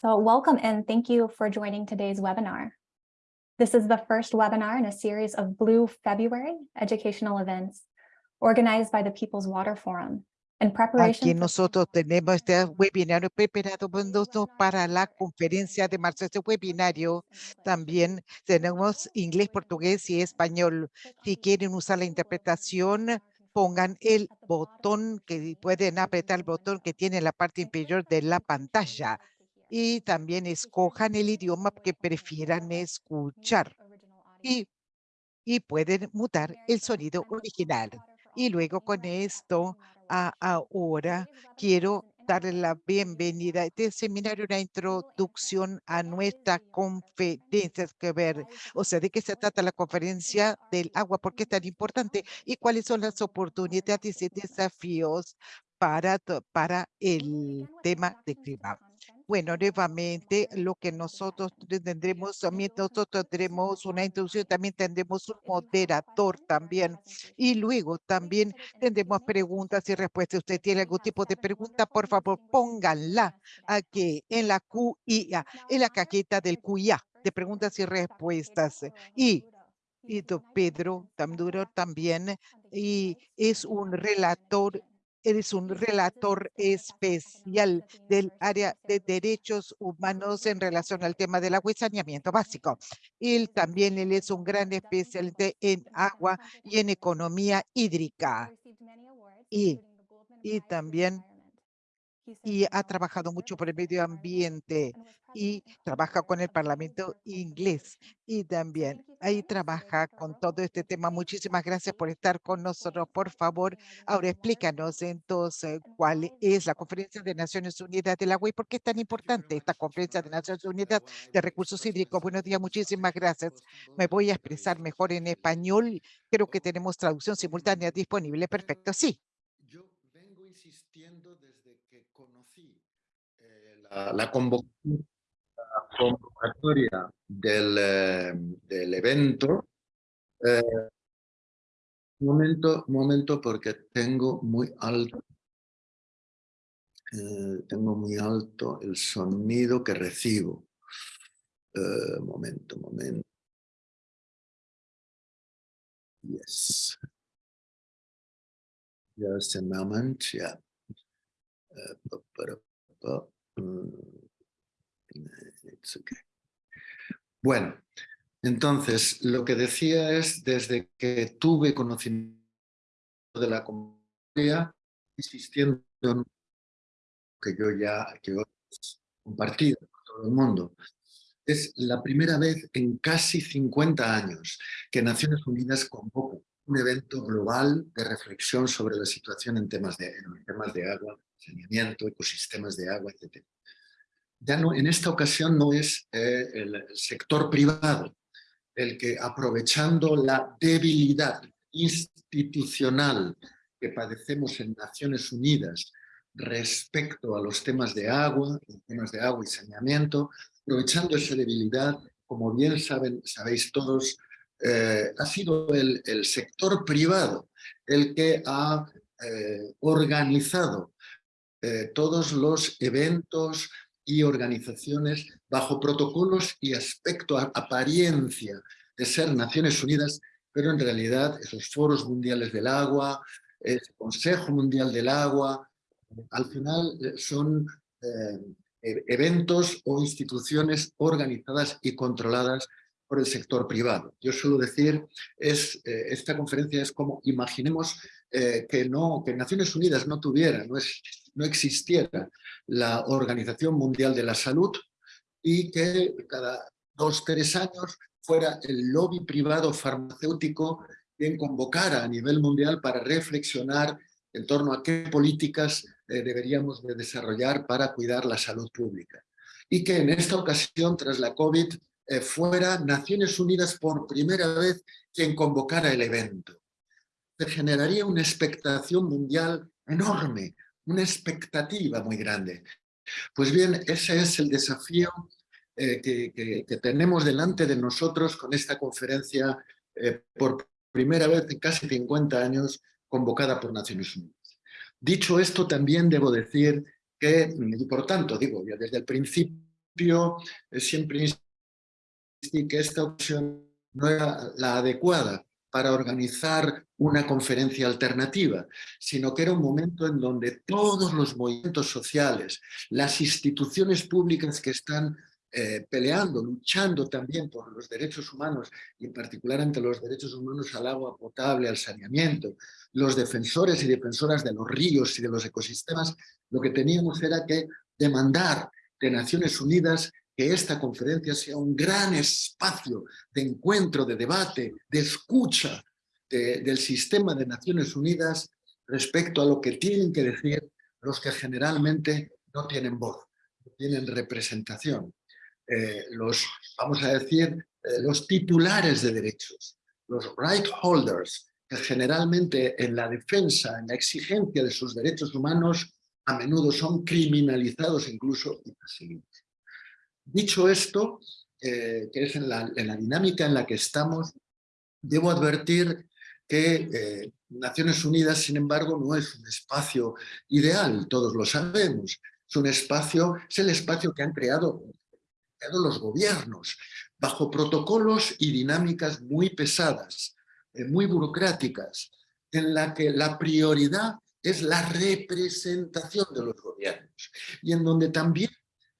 So welcome and thank you for joining today's webinar. This is the first webinar in a series of Blue February educational events organized by the People's Water Forum in preparation. Aquí for- nosotros tenemos este webinario preparado para la conferencia de marzo. Este webinario también tenemos inglés, portugués y español. Si quieren usar la interpretación, pongan el botón que pueden apretar el botón que tiene en la parte inferior de la pantalla y también escojan el idioma que prefieran escuchar y, y pueden mutar el sonido original. Y luego con esto, ahora quiero darle la bienvenida a este seminario, una introducción a nuestra conferencia que ver, o sea, de qué se trata la conferencia del agua, por qué es tan importante y cuáles son las oportunidades y desafíos para, para el tema de clima. Bueno, nuevamente lo que nosotros tendremos, también nosotros tendremos una introducción, también tendremos un moderador también y luego también tendremos preguntas y respuestas. Usted tiene algún tipo de pregunta, por favor, pónganla aquí en la QIA, en la cajita del QIA de preguntas y respuestas. Y y don Pedro Tamduro también, y es un relator, eres un relator especial del área de derechos humanos en relación al tema del agua y saneamiento básico. Él también, él es un gran especialista en agua y en economía hídrica y- y también- y ha trabajado mucho por el medio ambiente y trabaja con el Parlamento inglés y también ahí trabaja con todo este tema. Muchísimas gracias por estar con nosotros. Por favor, ahora explícanos entonces cuál es la Conferencia de Naciones Unidas del Agua y por qué es tan importante esta Conferencia de Naciones Unidas de Recursos Hídricos. Buenos días, muchísimas gracias. Me voy a expresar mejor en español. Creo que tenemos traducción simultánea disponible. Perfecto, sí. Yo vengo insistiendo desde que conocí eh, la, la convo- la convocatoria del, eh, del evento. eh, momento, momento, porque tengo muy alto, eh, tengo muy alto el sonido que recibo. Eh, momento, momento. Yes. Just a moment, yeah. Uh, Bueno, entonces lo que decía es desde que tuve conocimiento de la comunidad, insistiendo en que yo ya que he compartido con todo el mundo, es la primera vez en casi 50 años que Naciones Unidas convoca un evento global de reflexión sobre la situación en temas de, en temas de agua, saneamiento, ecosistemas de agua, etc. Ya no, en esta ocasión no es eh, el sector privado el que aprovechando la debilidad institucional que padecemos en Naciones Unidas respecto a los temas de agua, temas de agua y saneamiento, aprovechando esa debilidad, como bien saben, sabéis todos, eh, ha sido el, el sector privado el que ha eh, organizado eh, todos los eventos y organizaciones bajo protocolos y aspecto, apariencia de ser Naciones Unidas, pero en realidad esos foros mundiales del agua, el Consejo Mundial del Agua, al final eh, son eh, e- eventos o instituciones organizadas y controladas por el sector privado. Yo suelo decir, es, eh, esta conferencia es como, imaginemos eh, que, no, que Naciones Unidas no tuviera, no, es, no existiera la Organización Mundial de la Salud y que cada dos, tres años fuera el lobby privado farmacéutico quien convocara a nivel mundial para reflexionar en torno a qué políticas eh, deberíamos de desarrollar para cuidar la salud pública. Y que en esta ocasión, tras la COVID, eh, fuera Naciones Unidas por primera vez quien convocara el evento. Se generaría una expectación mundial enorme, una expectativa muy grande. Pues bien, ese es el desafío eh, que, que- que tenemos delante de nosotros con esta conferencia eh, por primera vez en casi 50 años convocada por Naciones Unidas. Dicho esto, también debo decir que, y por tanto, digo, ya desde el principio, eh, siempre que esta opción no era la adecuada para organizar una conferencia alternativa, sino que era un momento en donde todos los movimientos sociales, las instituciones públicas que están eh, peleando, luchando también por los derechos humanos y en particular ante los derechos humanos al agua potable, al saneamiento, los defensores y defensoras de los ríos y de los ecosistemas, lo que teníamos era que demandar de Naciones Unidas que esta conferencia sea un gran espacio de encuentro, de debate, de escucha del sistema de Naciones Unidas respecto a lo que tienen que decir los que generalmente no tienen voz, no tienen representación. Eh, los, vamos a decir, eh, los titulares de derechos, los right holders, que generalmente en la defensa, en la exigencia de sus derechos humanos, a menudo son criminalizados incluso y perseguidos. Dicho esto, eh, que es en la, dinámica en la que estamos, debo advertir que eh, Naciones Unidas, sin embargo, no es un espacio ideal, todos lo sabemos. Es un espacio, es el espacio que han creado, los gobiernos, bajo protocolos y dinámicas muy pesadas, eh, muy burocráticas, en la que la prioridad es la representación de los gobiernos y en donde también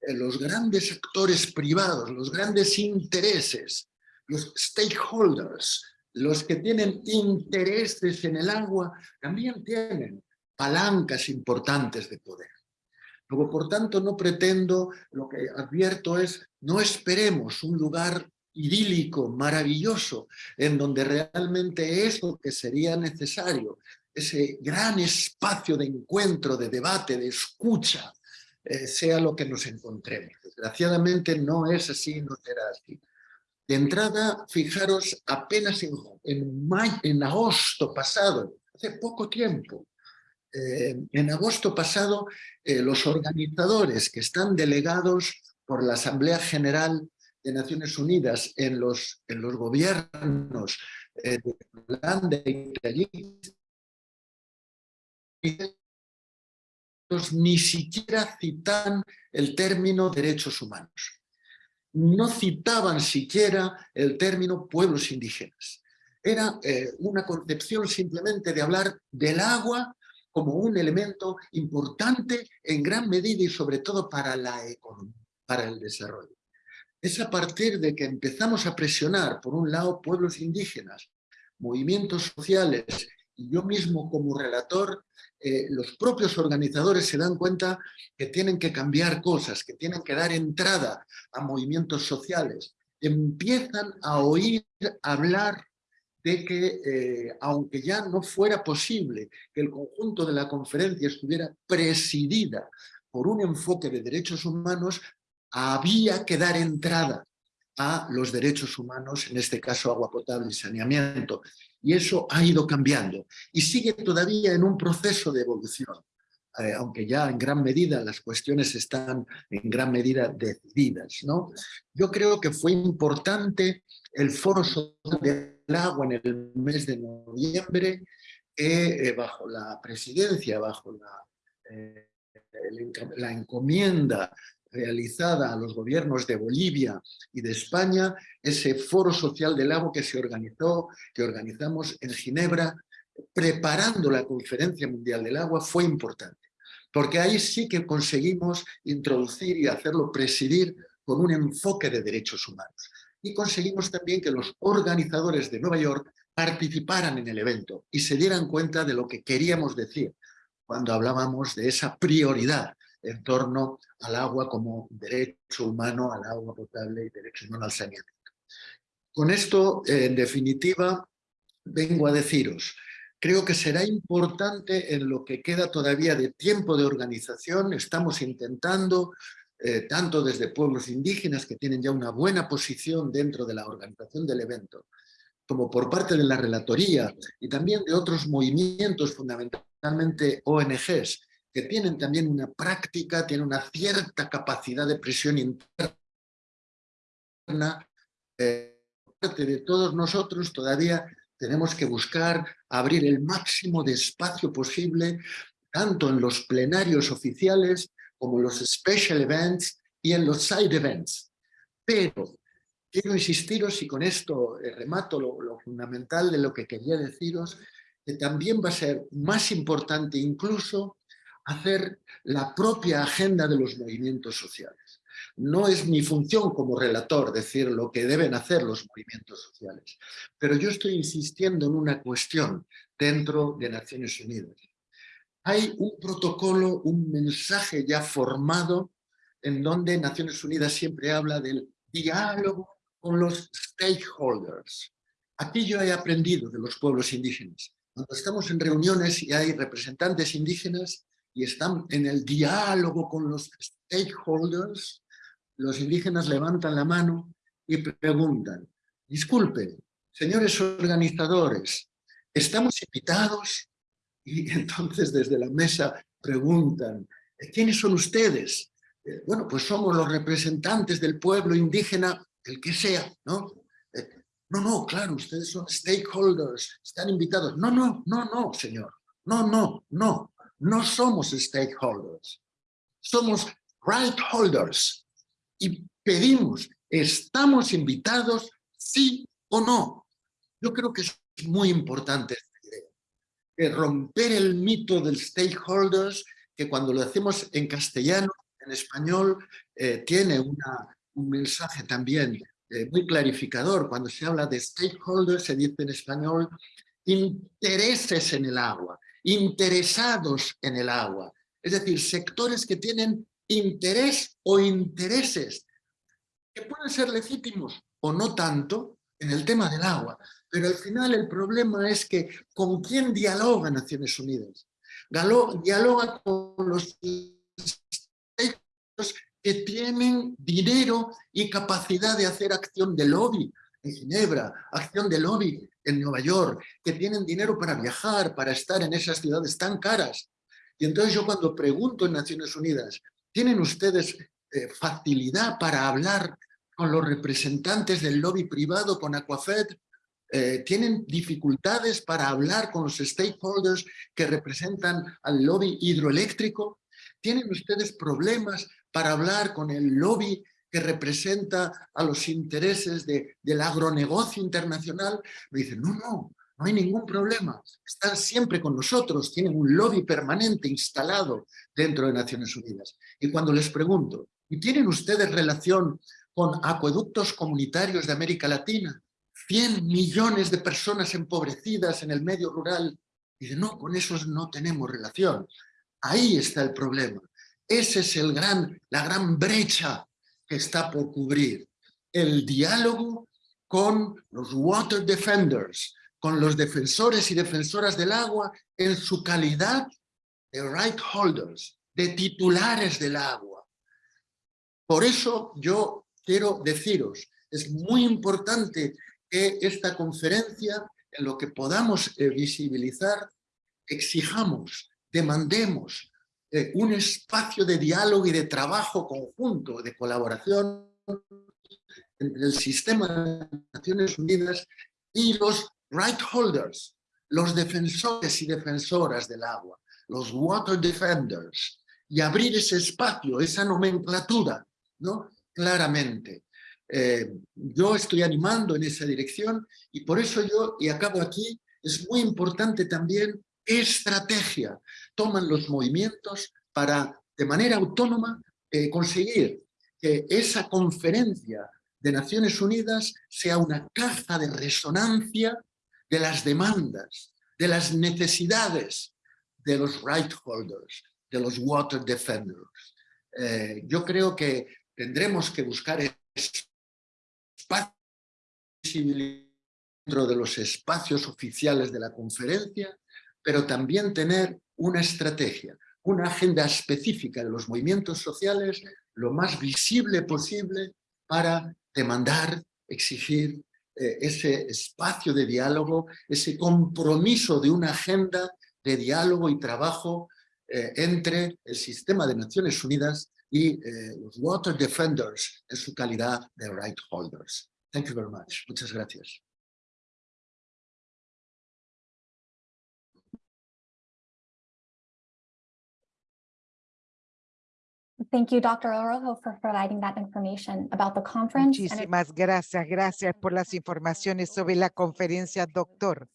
los grandes actores privados, los grandes intereses, los stakeholders, los que tienen intereses en el agua, también tienen palancas importantes de poder. Luego, por tanto, no pretendo, lo que advierto es, no esperemos un lugar idílico, maravilloso, en donde realmente eso que sería necesario, ese gran espacio de encuentro, de debate, de escucha, eh, sea lo que nos encontremos. Desgraciadamente no es así, no será así. De entrada, fijaros, apenas en, en, agosto pasado, hace poco tiempo, eh, en agosto pasado, eh, los organizadores que están delegados por la Asamblea General de Naciones Unidas en los, en los gobiernos de Holanda y ni siquiera citaban el término derechos humanos. No citaban siquiera el término pueblos indígenas. Era eh, una concepción simplemente de hablar del agua como un elemento importante en gran medida y sobre todo para la economía, para el desarrollo. Es a partir de que empezamos a presionar, por un lado, pueblos indígenas, movimientos sociales yo mismo como relator, eh, los propios organizadores se dan cuenta que tienen que cambiar cosas, que tienen que dar entrada a movimientos sociales. Empiezan a oír hablar de que, eh, aunque ya no fuera posible que el conjunto de la conferencia estuviera presidida por un enfoque de derechos humanos, había que dar entrada a los derechos humanos, en este caso agua potable y saneamiento. Y eso ha ido cambiando y sigue todavía en un proceso de evolución, eh, aunque ya en gran medida las cuestiones están en gran medida decididas. ¿no? Yo creo que fue importante el Foro Social del Agua en el mes de noviembre, eh, bajo la presidencia, bajo la, eh, la encomienda realizada a los gobiernos de Bolivia y de España, ese foro social del agua que se organizó, que organizamos en Ginebra, preparando la Conferencia Mundial del Agua, fue importante. Porque ahí sí que conseguimos introducir y hacerlo presidir con un enfoque de derechos humanos. Y conseguimos también que los organizadores de Nueva York participaran en el evento y se dieran cuenta de lo que queríamos decir cuando hablábamos de esa prioridad en torno al agua como derecho humano, al agua potable y derecho humano al saneamiento. Con esto, en definitiva, vengo a deciros, creo que será importante en lo que queda todavía de tiempo de organización, estamos intentando, eh, tanto desde pueblos indígenas que tienen ya una buena posición dentro de la organización del evento, como por parte de la relatoría y también de otros movimientos, fundamentalmente ONGs, que tienen también una práctica, tienen una cierta capacidad de presión interna. Eh, parte de todos nosotros todavía tenemos que buscar abrir el máximo de espacio posible, tanto en los plenarios oficiales como en los special events y en los side events. Pero quiero insistiros, y con esto eh, remato lo, lo fundamental de lo que quería deciros, que también va a ser más importante incluso hacer la propia agenda de los movimientos sociales. No es mi función como relator decir lo que deben hacer los movimientos sociales, pero yo estoy insistiendo en una cuestión dentro de Naciones Unidas. Hay un protocolo, un mensaje ya formado en donde Naciones Unidas siempre habla del diálogo con los stakeholders. Aquí yo he aprendido de los pueblos indígenas. Cuando estamos en reuniones y hay representantes indígenas y están en el diálogo con los stakeholders, los indígenas levantan la mano y preguntan, disculpen, señores organizadores, ¿estamos invitados? Y entonces desde la mesa preguntan, ¿quiénes son ustedes? Eh, bueno, pues somos los representantes del pueblo indígena, el que sea, ¿no? Eh, no, no, claro, ustedes son stakeholders, están invitados. No, no, no, no, señor. No, no, no. No somos stakeholders. Somos right holders y pedimos, ¿estamos invitados sí o no? Yo creo que es muy importante esta idea, romper el mito del stakeholders, que cuando lo hacemos en castellano, en español, eh, tiene una, un mensaje también eh, muy clarificador. Cuando se habla de stakeholders, se dice en español intereses en el agua, interesados en el agua. Es decir, sectores que tienen interés o intereses que pueden ser legítimos o no tanto en el tema del agua. Pero al final el problema es que ¿con quién dialoga Naciones Unidas? Dialoga con los que tienen dinero y capacidad de hacer acción de lobby en Ginebra, acción de lobby en Nueva York, que tienen dinero para viajar, para estar en esas ciudades tan caras. Y entonces yo cuando pregunto en Naciones Unidas, ¿Tienen ustedes eh, facilidad para hablar con los representantes del lobby privado, con Aquafed? Eh, ¿Tienen dificultades para hablar con los stakeholders que representan al lobby hidroeléctrico? ¿Tienen ustedes problemas para hablar con el lobby que representa a los intereses de, del agronegocio internacional? Me dicen, no, no, no hay ningún problema, están siempre con nosotros, tienen un lobby permanente instalado dentro de Naciones Unidas. Y cuando les pregunto, ¿y tienen ustedes relación con acueductos comunitarios de América Latina? 100 millones de personas empobrecidas en el medio rural. De no, con esos no tenemos relación. Ahí está el problema. Esa es el gran, la gran brecha que está por cubrir. El diálogo con los water defenders, con los defensores y defensoras del agua en su calidad de right holders, de titulares del agua. Por eso yo quiero deciros, es muy importante que esta conferencia, en lo que podamos eh, visibilizar, exijamos, demandemos eh, un espacio de diálogo y de trabajo conjunto, de colaboración entre el sistema de Naciones Unidas y los right holders, los defensores y defensoras del agua, los water defenders, y abrir ese espacio, esa nomenclatura, ¿no? Claramente. Eh, yo estoy animando en esa dirección y por eso yo, y acabo aquí, es muy importante también estrategia toman los movimientos para, de manera autónoma, eh, conseguir que esa conferencia de Naciones Unidas sea una caja de resonancia de las demandas, de las necesidades de los right holders, de los water defenders. Eh, yo creo que tendremos que buscar espacio dentro de los espacios oficiales de la conferencia, pero también tener una estrategia, una agenda específica de los movimientos sociales lo más visible posible para demandar, exigir eh, ese espacio de diálogo, ese compromiso de una agenda de diálogo y trabajo eh, entre el sistema de Naciones Unidas y eh, los Water Defenders en su calidad de right holders. Thank you very much. Muchas gracias. Thank you, Dr. Orojo, for providing that information about the conference. Muchísimas gracias, gracias por las informaciones sobre la conferencia, doctor.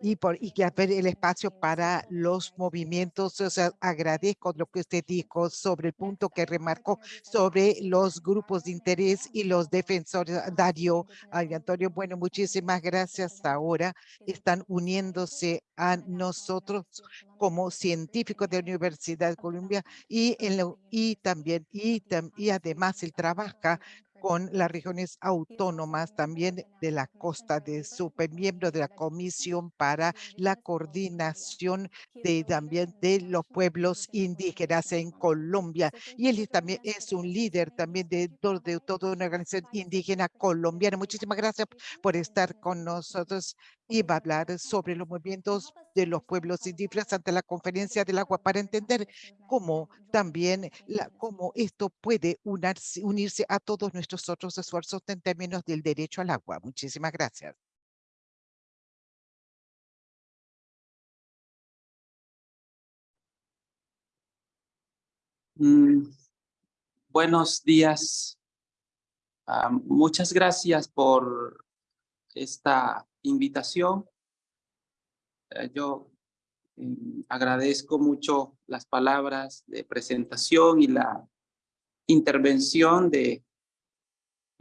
Y, por, y que haber el espacio para los movimientos, o agradezco lo que usted dijo sobre el punto que remarcó sobre los grupos de interés y los defensores. Dario, ay, Antonio, bueno, muchísimas gracias. Ahora están uniéndose a nosotros como científicos de la Universidad de Columbia y, en la- y también, y, y además él trabaja con las regiones autónomas también de la costa de super miembro de la comisión para la coordinación de también de los pueblos indígenas en Colombia. Y él también es un líder también de, de toda una organización indígena colombiana. Muchísimas gracias por estar con nosotros y va a hablar sobre los movimientos de los pueblos indígenas ante la conferencia del agua para entender cómo también cómo esto puede unirse a todos nuestros otros esfuerzos en términos del derecho al agua. Muchísimas gracias. Mm, buenos días. Ah, muchas gracias por esta invitación. Eh, yo mm, agradezco mucho las palabras de presentación y la intervención de,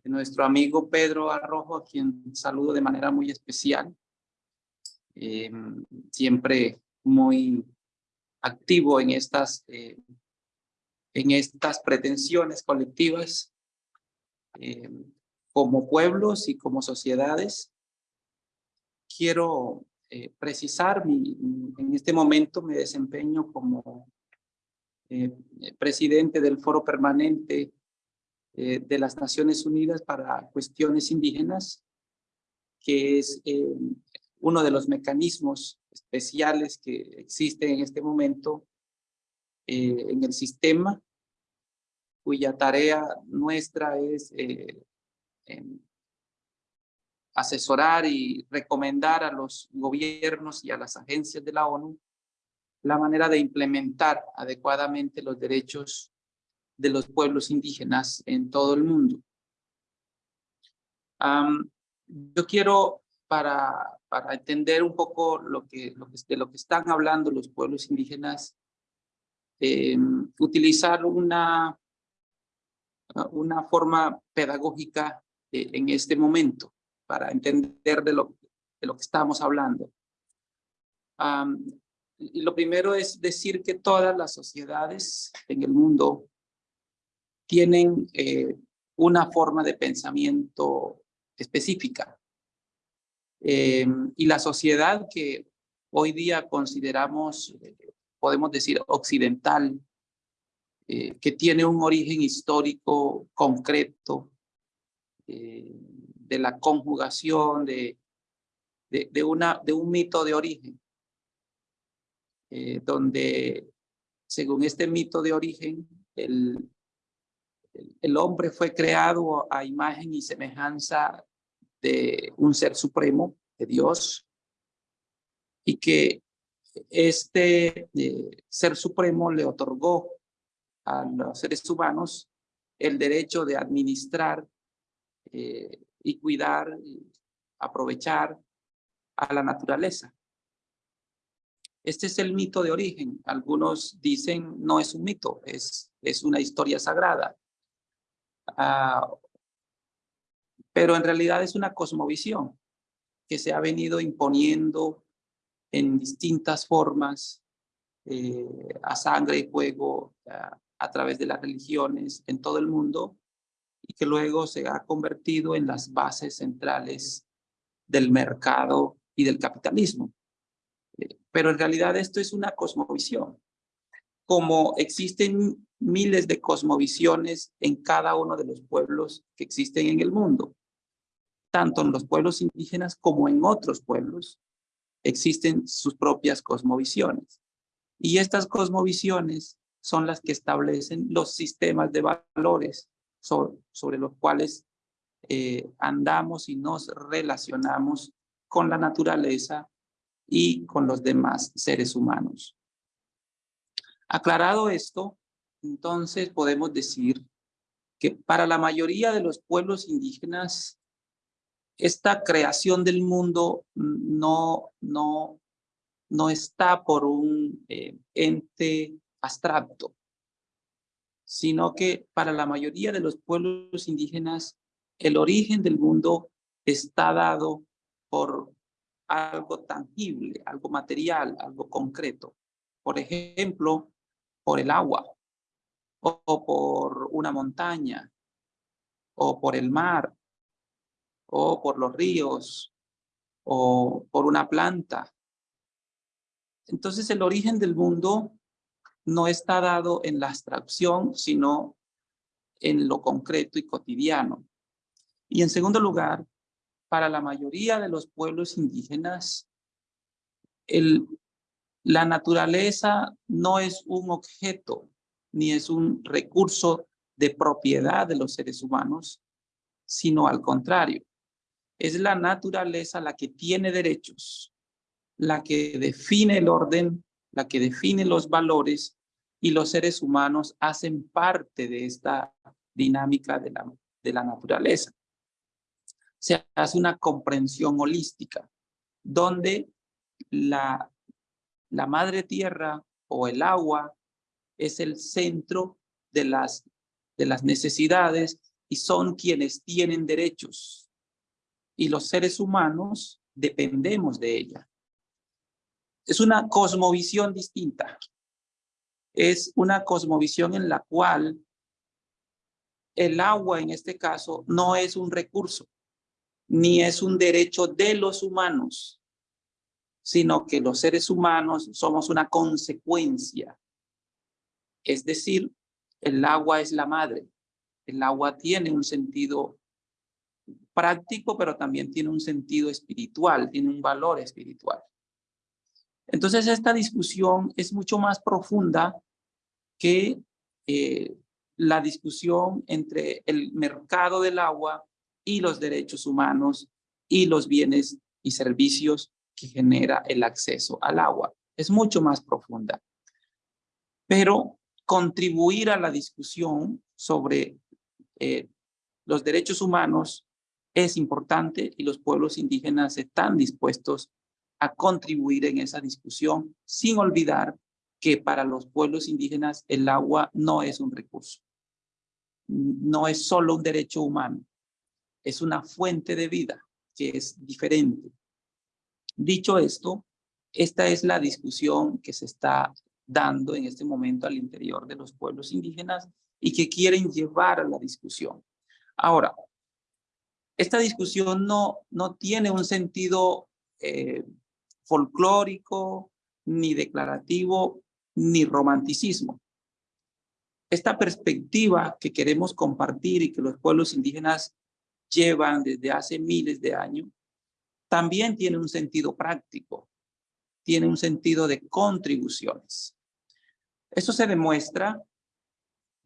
nuestro amigo Pedro Arrojo, a quien saludo de manera muy especial. Eh, siempre muy activo en estas eh, en estas pretensiones colectivas eh, como pueblos y como sociedades. Quiero eh, precisar, mi, en este momento me desempeño como eh, presidente del Foro Permanente eh, de las Naciones Unidas para Cuestiones Indígenas, que es eh, uno de los mecanismos especiales que existen en este momento eh, en el sistema cuya tarea nuestra es eh, asesorar y recomendar a los gobiernos y a las agencias de la ONU la manera de implementar adecuadamente los derechos de los pueblos indígenas en todo el mundo. Yo quiero, para, para entender un poco lo que, lo que, de lo que están hablando los pueblos indígenas, em, utilizar una una forma pedagógica eh, en este momento para entender de lo, de lo que estamos hablando. Y lo primero es decir que todas las sociedades en el mundo tienen eh, una forma de pensamiento específica. Em, y la sociedad que hoy día consideramos, eh, podemos decir, occidental, eh, que tiene un origen histórico concreto de la conjugación de, de, una, de un mito de origen, eh, donde según este mito de origen, el, el, el hombre fue creado a imagen y semejanza de un ser supremo, de Dios, y que este eh, ser supremo le otorgó a los seres humanos el derecho de administrar eh, y cuidar, y aprovechar a la naturaleza. Este es el mito de origen. Algunos dicen no es un mito, es, es una historia sagrada. Ah, pero en realidad es una cosmovisión que se ha venido imponiendo en distintas formas eh, a sangre y fuego, a, a través de las religiones en todo el mundo y que luego se ha convertido en las bases centrales del mercado y del capitalismo. Eh, Pero en realidad esto es una cosmovisión. Como existen miles de cosmovisiones en cada uno de los pueblos que existen en el mundo, tanto en los pueblos indígenas como en otros pueblos, existen sus propias cosmovisiones. Y estas cosmovisiones son las que establecen los sistemas de valores sobre, los cuales eh, andamos y nos relacionamos con la naturaleza y con los demás seres humanos. Aclarado esto, entonces podemos decir que para la mayoría de los pueblos indígenas, esta creación del mundo no, no, no está por un eh, ente abstracto, sino que para la mayoría de los pueblos indígenas, el origen del mundo está dado por algo tangible, algo material, algo concreto. Por ejemplo, por el agua, o por una montaña, o por el mar, o por los ríos, o por una planta. Entonces el origen del mundo no está dado en la abstracción, sino en lo concreto y cotidiano. Y en segundo lugar, para la mayoría de los pueblos indígenas, la naturaleza no es un objeto, ni es un recurso de propiedad de los seres humanos, sino al contrario. Es la naturaleza la que tiene derechos, la que define el orden, la que define los valores y los seres humanos hacen parte de esta dinámica de la, de la naturaleza. Se hace una comprensión holística, donde la, la madre tierra o el agua es el centro de las, de las necesidades y son quienes tienen derechos. Y los seres humanos dependemos de ella. Es una cosmovisión distinta. Es una cosmovisión en la cual el agua, en este caso, no es un recurso, ni es un derecho de los humanos, sino que los seres humanos somos una consecuencia es decir, el agua es la madre. El agua tiene un sentido práctico, pero también tiene un sentido espiritual, tiene un valor espiritual. Entonces esta discusión es mucho más profunda que eh, la discusión entre el mercado del agua y los derechos humanos y los bienes y servicios que genera el acceso al agua. Es mucho más profunda. Pero contribuir a la discusión sobre eh, los derechos humanos es importante y los pueblos indígenas están dispuestos a contribuir en esa discusión sin olvidar que para los pueblos indígenas el agua no es un recurso. No es solo un derecho humano, es una fuente de vida que es diferente. Dicho esto, esta es la discusión que se está dando en este momento al interior de los pueblos indígenas y que quieren llevar a la discusión. Ahora, esta discusión no, no tiene un sentido eh, folclórico, ni declarativo, ni romanticismo. Esta perspectiva que queremos compartir y que los pueblos indígenas llevan desde hace miles de años, también tiene un sentido práctico, tiene un sentido de contribuciones. Eso se demuestra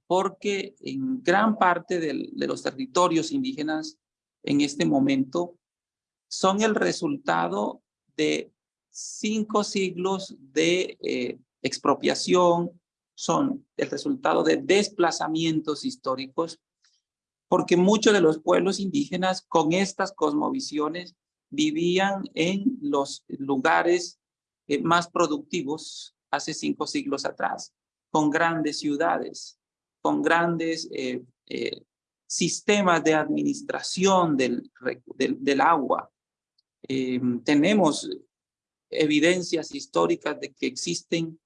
porque en gran parte de los territorios indígenas en este momento son el resultado de cinco siglos de eh, expropiación, son el resultado de desplazamientos históricos, porque muchos de los pueblos indígenas con estas cosmovisiones vivían en los lugares eh, más productivos hace cinco siglos atrás, con grandes ciudades, con grandes eh, sistemas de administración del, del, agua. Em, tenemos evidencias históricas de que existen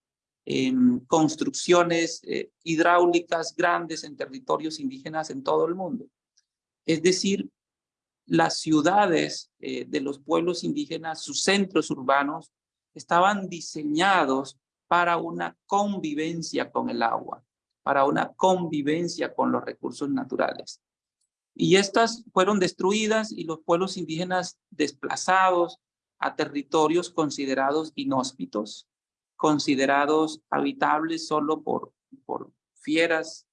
em, construcciones eh, hidráulicas grandes en territorios indígenas en todo el mundo. Es decir, las ciudades de los pueblos indígenas, sus centros urbanos, estaban diseñados para una convivencia con el agua, para una convivencia con los recursos naturales. Y estas fueron destruidas y los pueblos indígenas desplazados a territorios considerados inhóspitos, considerados habitables solo por, por fieras.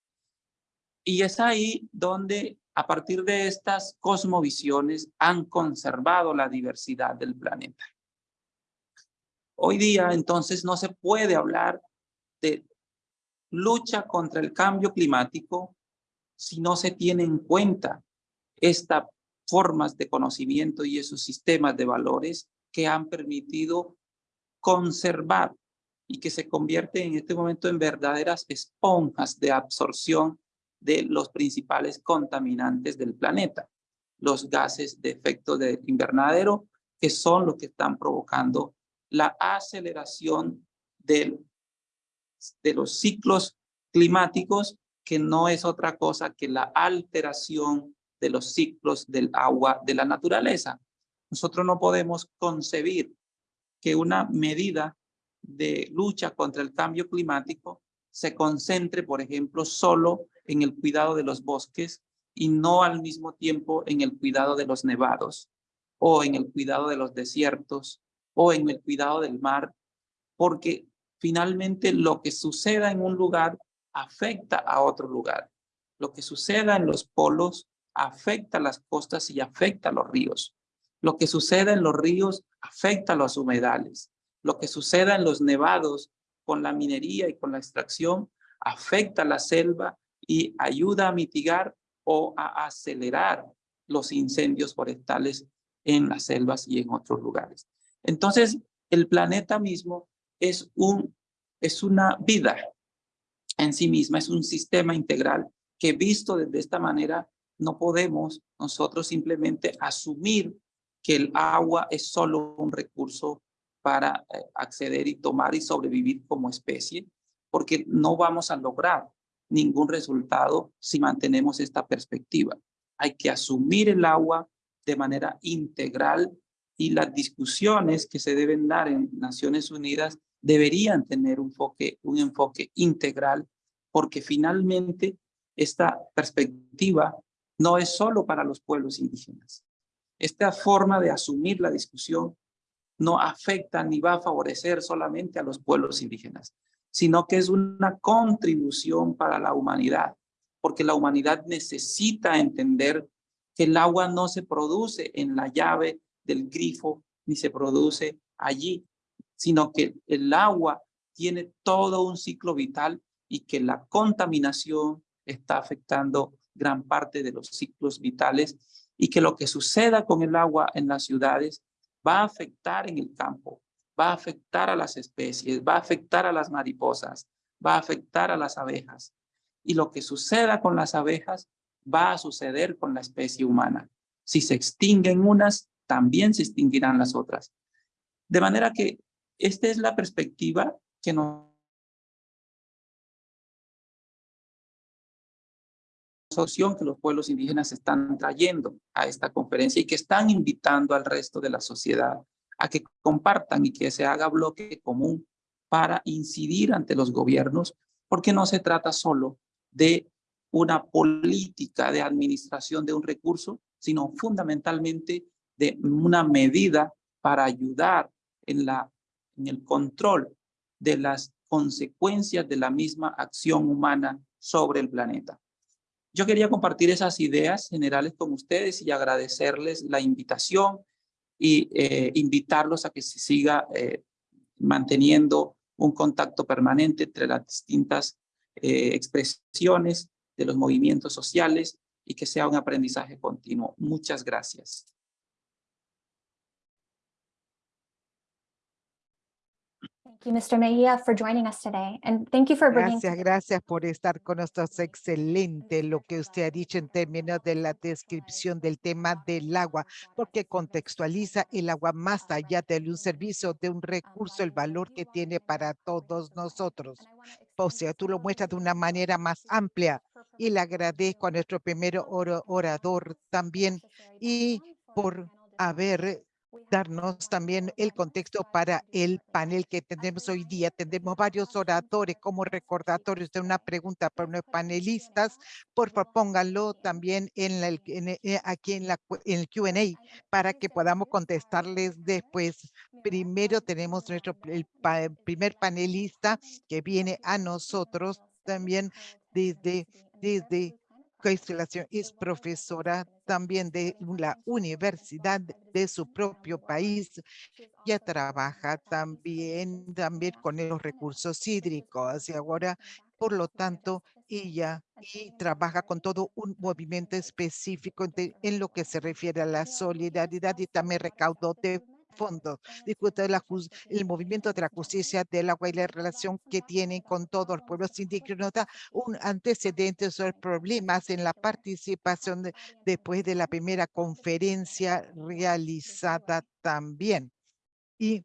Y es ahí donde a partir de estas cosmovisiones han conservado la diversidad del planeta. Hoy día, entonces, no se puede hablar de lucha contra el cambio climático si no se tiene en cuenta estas formas de conocimiento y esos sistemas de valores que han permitido conservar y que se convierten en este momento en verdaderas esponjas de absorción de los principales contaminantes del planeta, los gases de efecto de invernadero, que son los que están provocando la aceleración del, de los ciclos climáticos, que no es otra cosa que la alteración de los ciclos del agua de la naturaleza. Nosotros no podemos concebir que una medida de lucha contra el cambio climático se concentre, por ejemplo, solo en el cuidado de los bosques y no al mismo tiempo en el cuidado de los nevados o en el cuidado de los desiertos o en el cuidado del mar, porque finalmente lo que suceda en un lugar afecta a otro lugar. Lo que suceda en los polos afecta a las costas y afecta a los ríos. Lo que suceda en los ríos afecta a los humedales. Lo que suceda en los nevados con la minería y con la extracción afecta a la selva y ayuda a mitigar o a acelerar los incendios forestales en las selvas y en otros lugares. Entonces, el planeta mismo es, un, es una vida en sí misma, es un sistema integral que visto desde esta manera no podemos nosotros simplemente asumir que el agua es solo un recurso para eh, acceder y tomar y sobrevivir como especie, porque no vamos a lograr ningún resultado si mantenemos esta perspectiva. Hay que asumir el agua de manera integral y las discusiones que se deben dar en Naciones Unidas deberían tener un enfoque, un enfoque integral porque finalmente esta perspectiva no es solo para los pueblos indígenas. Esta forma de asumir la discusión no afecta ni va a favorecer solamente a los pueblos indígenas, sino que es una contribución para la humanidad, porque la humanidad necesita entender que el agua no se produce en la llave del grifo, ni se produce allí, sino que el agua tiene todo un ciclo vital y que la contaminación está afectando gran parte de los ciclos vitales y que lo que suceda con el agua en las ciudades va a afectar en el campo, va a afectar a las especies, va a afectar a las mariposas, va a afectar a las abejas. Y lo que suceda con las abejas va a suceder con la especie humana. Si se extinguen unas, también se extinguirán las otras. De manera que esta es la perspectiva que nos opción que los pueblos indígenas están trayendo a esta conferencia y que están invitando al resto de la sociedad a que compartan y que se haga bloque común para incidir ante los gobiernos, porque no se trata solo de una política de administración de un recurso, sino fundamentalmente de una medida para ayudar en, la, en el control de las consecuencias de la misma acción humana sobre el planeta. Yo quería compartir esas ideas generales con ustedes y agradecerles la invitación y eh, invitarlos a que se siga eh, manteniendo un contacto permanente entre las distintas eh, expresiones de los movimientos sociales y que sea un aprendizaje continuo. Muchas gracias. You, Mr. Mejia, for joining us today. And thank you for bringing. Gracias, gracias por estar con nosotros. Excelente lo que usted ha dicho en términos de la descripción del tema del agua, porque contextualiza el agua más allá de un servicio, de un recurso, el valor que tiene para todos nosotros. O sea, tú lo muestras de una manera más amplia y le agradezco a nuestro primer orador también y por haber darnos también el contexto para el panel que tenemos hoy día. Tenemos varios oradores como recordatorios de una pregunta para los panelistas. Por favor, pónganlo también en, la, eh, aquí en, la, en el Q&A para que podamos contestarles después. Primero tenemos nuestro el primer panelista que viene a nosotros también desde, desde es profesora también de la universidad de su propio país. Ya trabaja también, también con los recursos hídricos y ahora Por lo tanto, ella y trabaja con todo un movimiento específico en lo que se refiere a la solidaridad y también recaudó de fondos. Discute la el movimiento de la justicia del agua y la relación que tiene con todos los pueblos indígenas. Nota un antecedente sobre problemas en la participación de- después de la primera conferencia realizada también. Y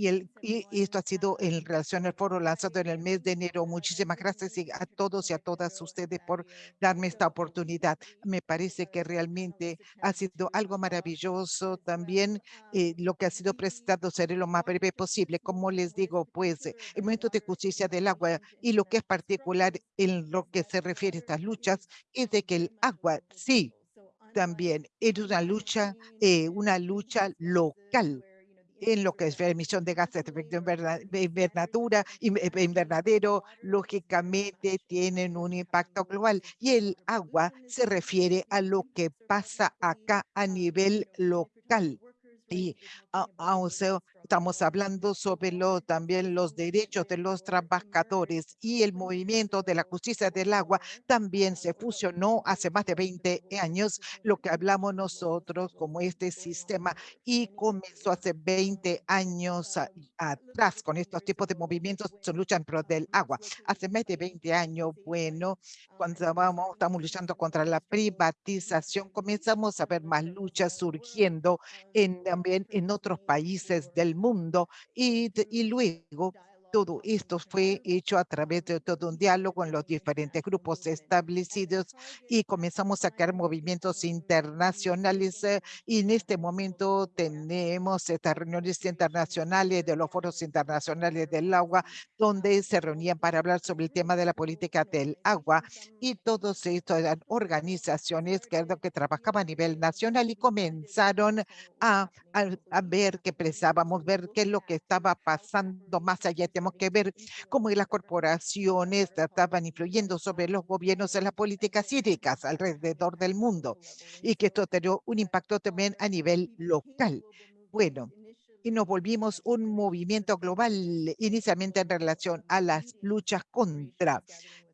y, el, y y esto ha sido en relación al foro lanzado en el mes de enero. Muchísimas gracias a todos y a todas ustedes por darme esta oportunidad. Me parece que realmente ha sido algo maravilloso también. eh, lo que ha sido presentado. Seré lo más breve posible. Como les digo, pues eh, el momento de justicia del agua y lo que es particular en lo que se refiere a estas luchas es de que el agua sí también es una lucha, eh, una lucha local en lo que es la emisión de gases de efecto invernadura, in- eh, invernadero, lógicamente tienen un impacto global y el agua se refiere a lo que pasa acá a nivel local. Y a- a- estamos hablando sobre también los derechos de los trabajadores y el movimiento de la justicia del agua también se fusionó hace más de 20 años, lo que hablamos nosotros como este sistema y comenzó hace 20 años atrás con estos tipos de movimientos que luchan pro del agua. Hace más de 20 años, bueno, cuando estábamos, estamos luchando contra la privatización, comenzamos a ver más luchas surgiendo en, también en otros países del y, de- y luego todo esto fue hecho a través de todo un diálogo en los diferentes grupos establecidos y comenzamos a crear movimientos internacionales eh, y en este momento tenemos estas reuniones internacionales de los foros internacionales del agua donde se reunían para hablar sobre el tema de la política del agua y todos estos eran organizaciones que, que trabajaban a nivel nacional y comenzaron a, ver que pensábamos, ver qué es lo que estaba pasando más allá. Tenemos que ver cómo las corporaciones estaban influyendo sobre los gobiernos en las políticas hídricas alrededor del mundo y que esto tenía un impacto también a nivel local. Bueno, y nos volvimos un movimiento global inicialmente en relación a las luchas contra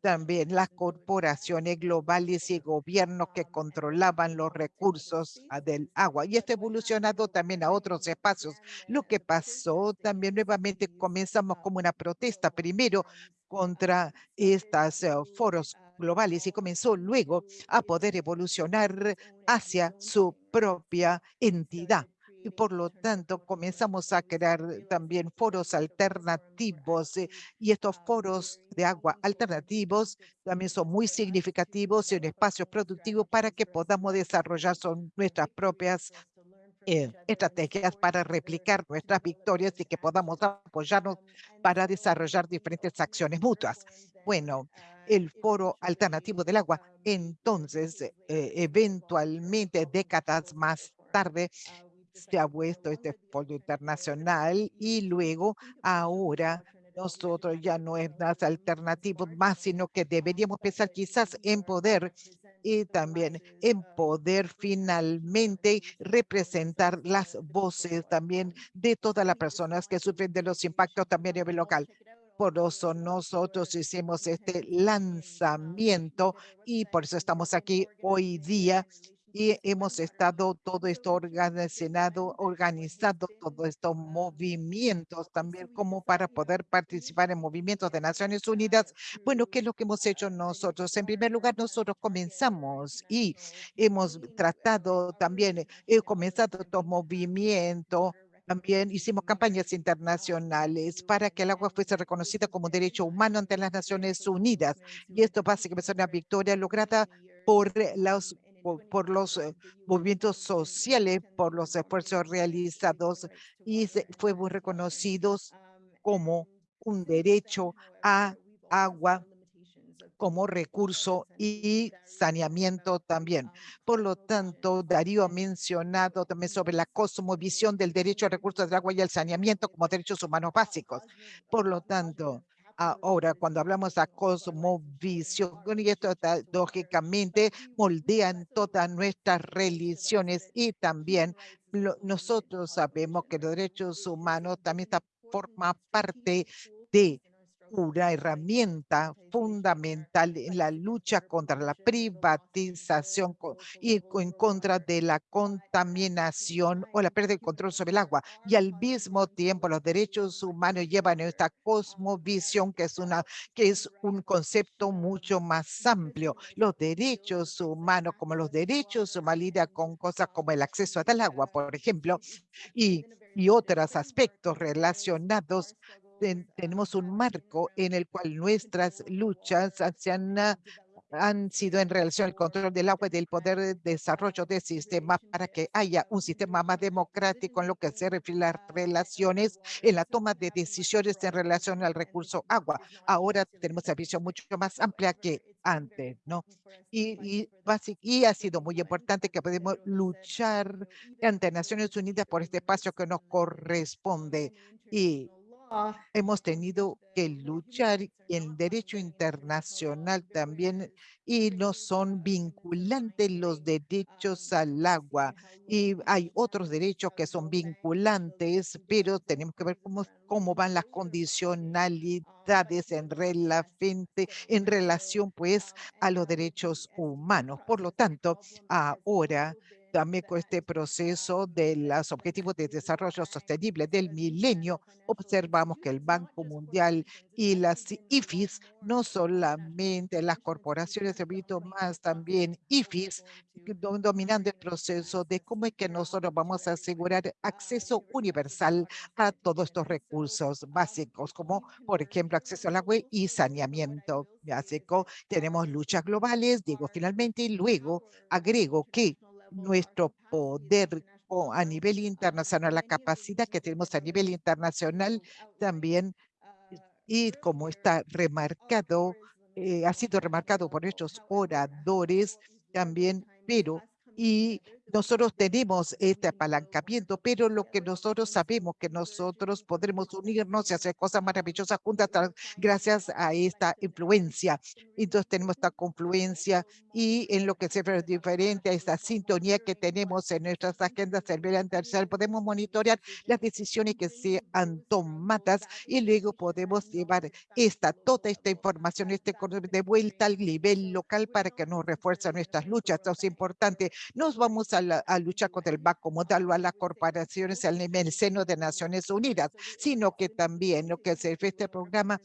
también las corporaciones globales y gobiernos que controlaban los recursos ah, del agua. Y esto ha evolucionado también a otros espacios. Lo que pasó también nuevamente comenzamos como una protesta, primero contra estos foros globales y comenzó luego a poder evolucionar hacia su propia entidad y por lo tanto comenzamos a crear también foros alternativos eh, y estos foros de agua alternativos también son muy significativos en espacios productivos para que podamos desarrollar son nuestras propias eh, estrategias para replicar nuestras victorias y que podamos apoyarnos para desarrollar diferentes acciones mutuas. Bueno, el foro alternativo del agua, entonces, eh, eventualmente, décadas más tarde, se ha puesto este foro internacional y luego ahora nosotros ya no es más alternativo más, sino que deberíamos pensar quizás en poder y también en poder finalmente representar las voces también de todas las personas que sufren de los impactos también a nivel local. Por eso nosotros hicimos este lanzamiento y por eso estamos aquí hoy día y hemos estado todo esto organizado, organizado todos estos movimientos también como para poder participar en movimientos de Naciones Unidas. Bueno, ¿qué es lo que hemos hecho nosotros? En primer lugar, nosotros comenzamos y hemos tratado también, he comenzado estos movimientos también hicimos campañas internacionales para que el agua fuese reconocida como un derecho humano ante las Naciones Unidas. Y esto básicamente es una victoria lograda por los por, los eh, movimientos sociales, por los esfuerzos realizados y fuimos reconocidos como un derecho a agua como recurso y saneamiento también. Por lo tanto, Darío ha mencionado también sobre la cosmovisión del derecho a recursos del agua y el saneamiento como derechos humanos básicos. Por lo tanto, ahora cuando hablamos de cosmovisión, y esto está, lógicamente moldean todas nuestras religiones y también lo, nosotros sabemos que los derechos humanos también está, forma parte de una herramienta fundamental en la lucha contra la privatización y en contra de la contaminación o la pérdida de control sobre el agua. Y al mismo tiempo los derechos humanos llevan esta cosmovisión que es, una, que es un concepto mucho más amplio. Los derechos humanos, como los derechos humanos, con cosas como el acceso al agua, por ejemplo, y, y otros aspectos relacionados ten- tenemos un marco en el cual nuestras luchas han- ah, han sido en relación al control del agua y del poder de desarrollo de sistemas para que haya un sistema más democrático en lo que se refiere a las relaciones en la toma de decisiones en relación al recurso agua. Ahora tenemos una visión mucho más amplia que antes, ¿no? Y, y, y ha sido muy importante que podemos luchar ante Naciones Unidas por este espacio que nos corresponde. Y hemos tenido que luchar en derecho internacional también y no son vinculantes los derechos al agua y hay otros derechos que son vinculantes, pero tenemos que ver cómo, cómo van las condicionalidades en, relación, en relación pues a los derechos humanos. Por lo tanto, ahora también con este proceso de los Objetivos de Desarrollo Sostenible del milenio, observamos que el Banco Mundial y las IFIs, no solamente las corporaciones de más también IFIs, dominando el proceso de cómo es que nosotros vamos a asegurar acceso universal a todos estos recursos básicos, como por ejemplo acceso al agua y saneamiento básico. Tenemos luchas globales, digo finalmente, y luego agrego que nuestro poder a nivel internacional, la capacidad que tenemos a nivel internacional también, y como está remarcado, eh, ha sido remarcado por estos oradores también, pero y nosotros tenemos este apalancamiento, pero lo que nosotros sabemos que nosotros podremos unirnos y hacer cosas maravillosas juntas gracias a esta influencia. Entonces tenemos esta confluencia y en lo que se ve diferente a esta sintonía que tenemos en nuestras agendas internacionales, podemos monitorear las decisiones que sean tomadas y luego podemos llevar esta, toda esta información este de vuelta al nivel local para que nos refuerce nuestras luchas. Esto es importante. Nos vamos a, la- a luchar contra el Banco Mundial o a las corporaciones en el seno de Naciones Unidas, sino que también lo que se refiere a este programa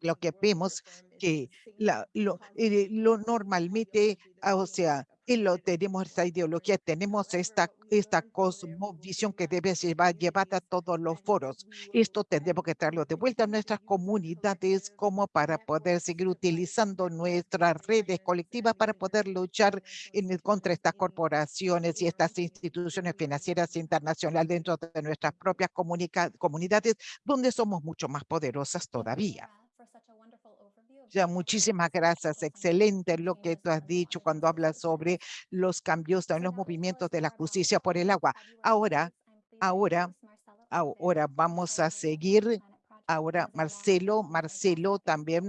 lo que vemos que la, lo, eh, lo normalmente, ah, o sea, y lo tenemos esta ideología, tenemos esta, esta cosmovisión que debe llevar, llevada a todos los foros. Esto tendremos que traerlo de vuelta a nuestras comunidades como para poder seguir utilizando nuestras redes colectivas para poder luchar en, contra estas corporaciones y estas instituciones financieras internacionales dentro de nuestras propias comunica- comunidades, donde somos mucho más poderosas todavía. Muchísimas gracias. Excelente lo que tú has dicho cuando hablas sobre los cambios en los movimientos de la justicia por el agua. Ahora, ahora, ahora vamos a seguir. Ahora Marcelo, Marcelo también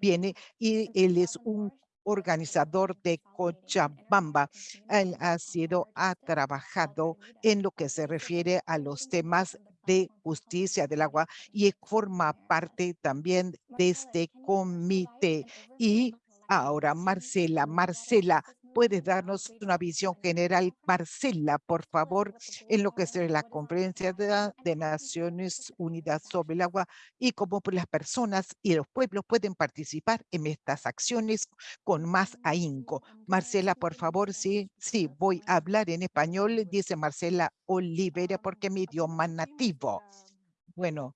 viene y él es un organizador de Cochabamba. Él ha sido, ha trabajado en lo que se refiere a los temas de justicia del agua y forma parte también de este comité. Y ahora, Marcela, Marcela, ¿puedes darnos una visión general? Marcela, por favor, en lo que es la conferencia de, de Naciones Unidas sobre el agua y cómo las personas y los pueblos pueden participar en estas acciones con más ahínco. Marcela, por favor, sí, sí, voy a hablar en español, dice Marcela Olivera, porque mi idioma nativo. Bueno,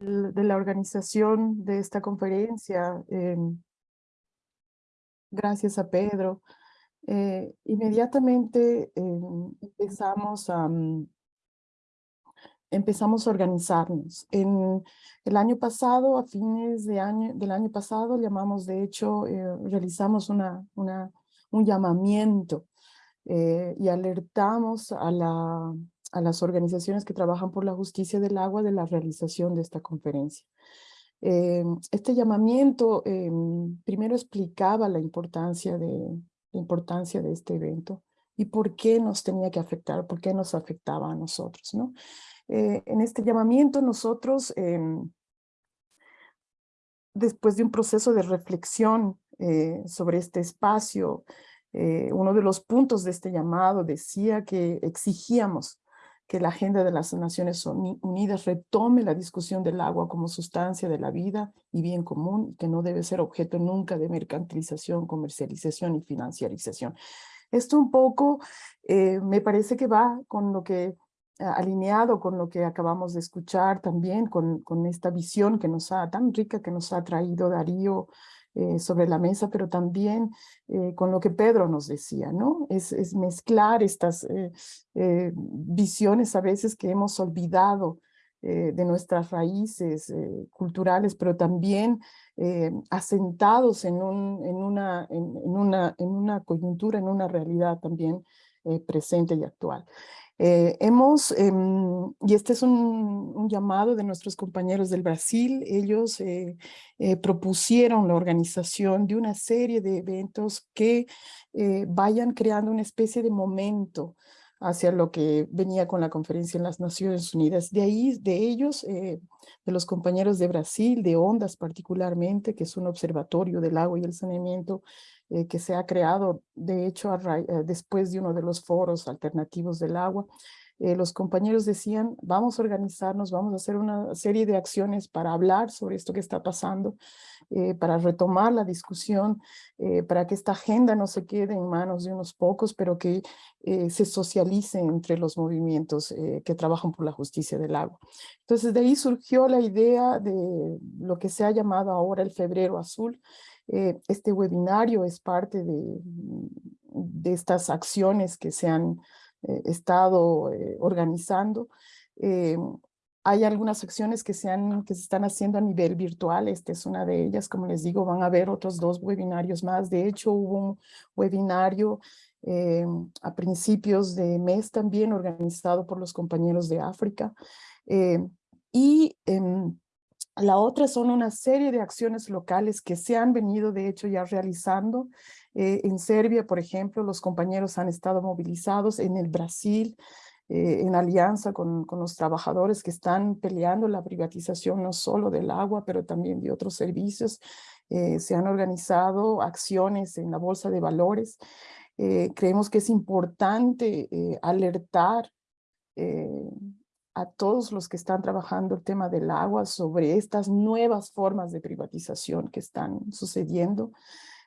de la organización de esta conferencia. em, gracias a Pedro. Eh, inmediatamente em, empezamos a, mm, empezamos a organizarnos. En el año pasado, a fines de año, del año pasado, llamamos, de hecho, eh, realizamos una, un llamamiento eh, y alertamos a, la, a las organizaciones que trabajan por la justicia del agua de la realización de esta conferencia. Eh, este llamamiento eh, primero explicaba la importancia de, la importancia de este evento y por qué nos tenía que afectar, por qué nos afectaba a nosotros. ¿no? Eh, en este llamamiento nosotros em, después de un proceso de reflexión eh, sobre este espacio, eh, uno de los puntos de este llamado decía que exigíamos que la agenda de las Naciones Unidas retome la discusión del agua como sustancia de la vida y bien común, que no debe ser objeto nunca de mercantilización, comercialización y financiarización. Esto un poco eh, me parece que va con lo que alineado con lo que acabamos de escuchar también, con, con esta visión que nos ha, tan rica que nos ha traído Darío eh, sobre la mesa, pero también eh, con lo que Pedro nos decía, ¿no? Es, mezclar estas eh, visiones a veces que hemos olvidado de nuestras raíces culturales, pero también asentados en una coyuntura, en una realidad también presente y actual. Eh, hemos, em, y este es un, llamado de nuestros compañeros del Brasil, ellos eh, eh, propusieron la organización de una serie de eventos que vayan creando una especie de momento hacia lo que venía con la conferencia en las Naciones Unidas. De ahí, de ellos, de los compañeros de Brasil, de ONDAS particularmente, que es un observatorio del agua y el saneamiento eh, que se ha creado, de hecho, eh, después de uno de los foros alternativos del agua, eh, los compañeros decían, vamos a organizarnos, vamos a hacer una serie de acciones para hablar sobre esto que está pasando, para retomar la discusión, para que esta agenda no se quede en manos de unos pocos, pero que se socialice entre los movimientos que trabajan por la justicia del agua. Entonces de ahí surgió la idea de lo que se ha llamado ahora el Febrero Azul, eh, este webinario es parte de, de, estas acciones que se han eh, estado eh, organizando. hay algunas acciones que se, han, que se están haciendo a nivel virtual, esta es una de ellas, como les digo, van a haber otros dos webinarios más. De hecho, hubo un webinario a principios de mes también organizado por los compañeros de África. y em, la otra son una serie de acciones locales que se han venido de hecho ya realizando. Eh, en Serbia, por ejemplo, los compañeros han estado movilizados en el Brasil, eh, en alianza con, los trabajadores que están peleando la privatización no solo del agua, pero también de otros servicios. Eh, se han organizado acciones en la Bolsa de Valores. creemos que es importante alertar a todos los que están trabajando el tema del agua sobre estas nuevas formas de privatización que están sucediendo.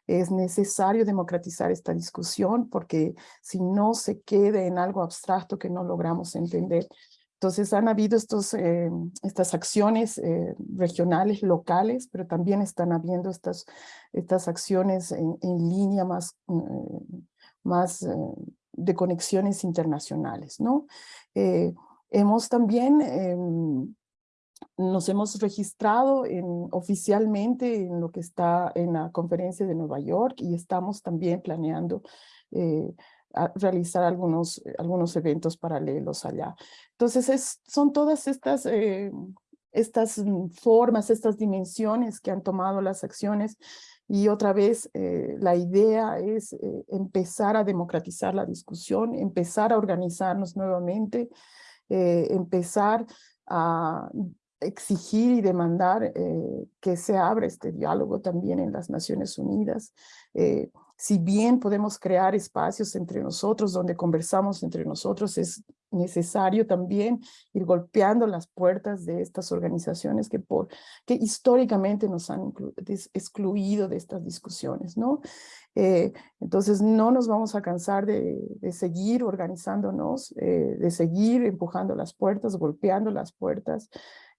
Es necesario democratizar esta discusión porque si no se queda en algo abstracto que no logramos entender. Entonces han habido estos, eh, estas acciones eh, regionales, locales, pero también están habiendo estas, estas acciones en, línea más, eh, más de conexiones internacionales, ¿no? Hemos también, em, nos hemos registrado en, oficialmente en lo que está en la conferencia de Nueva York y estamos también planeando eh, realizar algunos, algunos eventos paralelos allá. Entonces es, son todas estas, eh, estas formas, estas dimensiones que han tomado las acciones y otra vez, eh, la idea es empezar a democratizar la discusión, empezar a organizarnos nuevamente, eh, empezar a exigir y demandar eh, que se abra este diálogo también en las Naciones Unidas. Eh, si bien podemos crear espacios entre nosotros donde conversamos entre nosotros, es necesario también ir golpeando las puertas de estas organizaciones que, por, que históricamente nos han excluido de estas discusiones, ¿no? Eh, entonces no nos vamos a cansar de, seguir organizándonos, eh, de seguir empujando las puertas, golpeando las puertas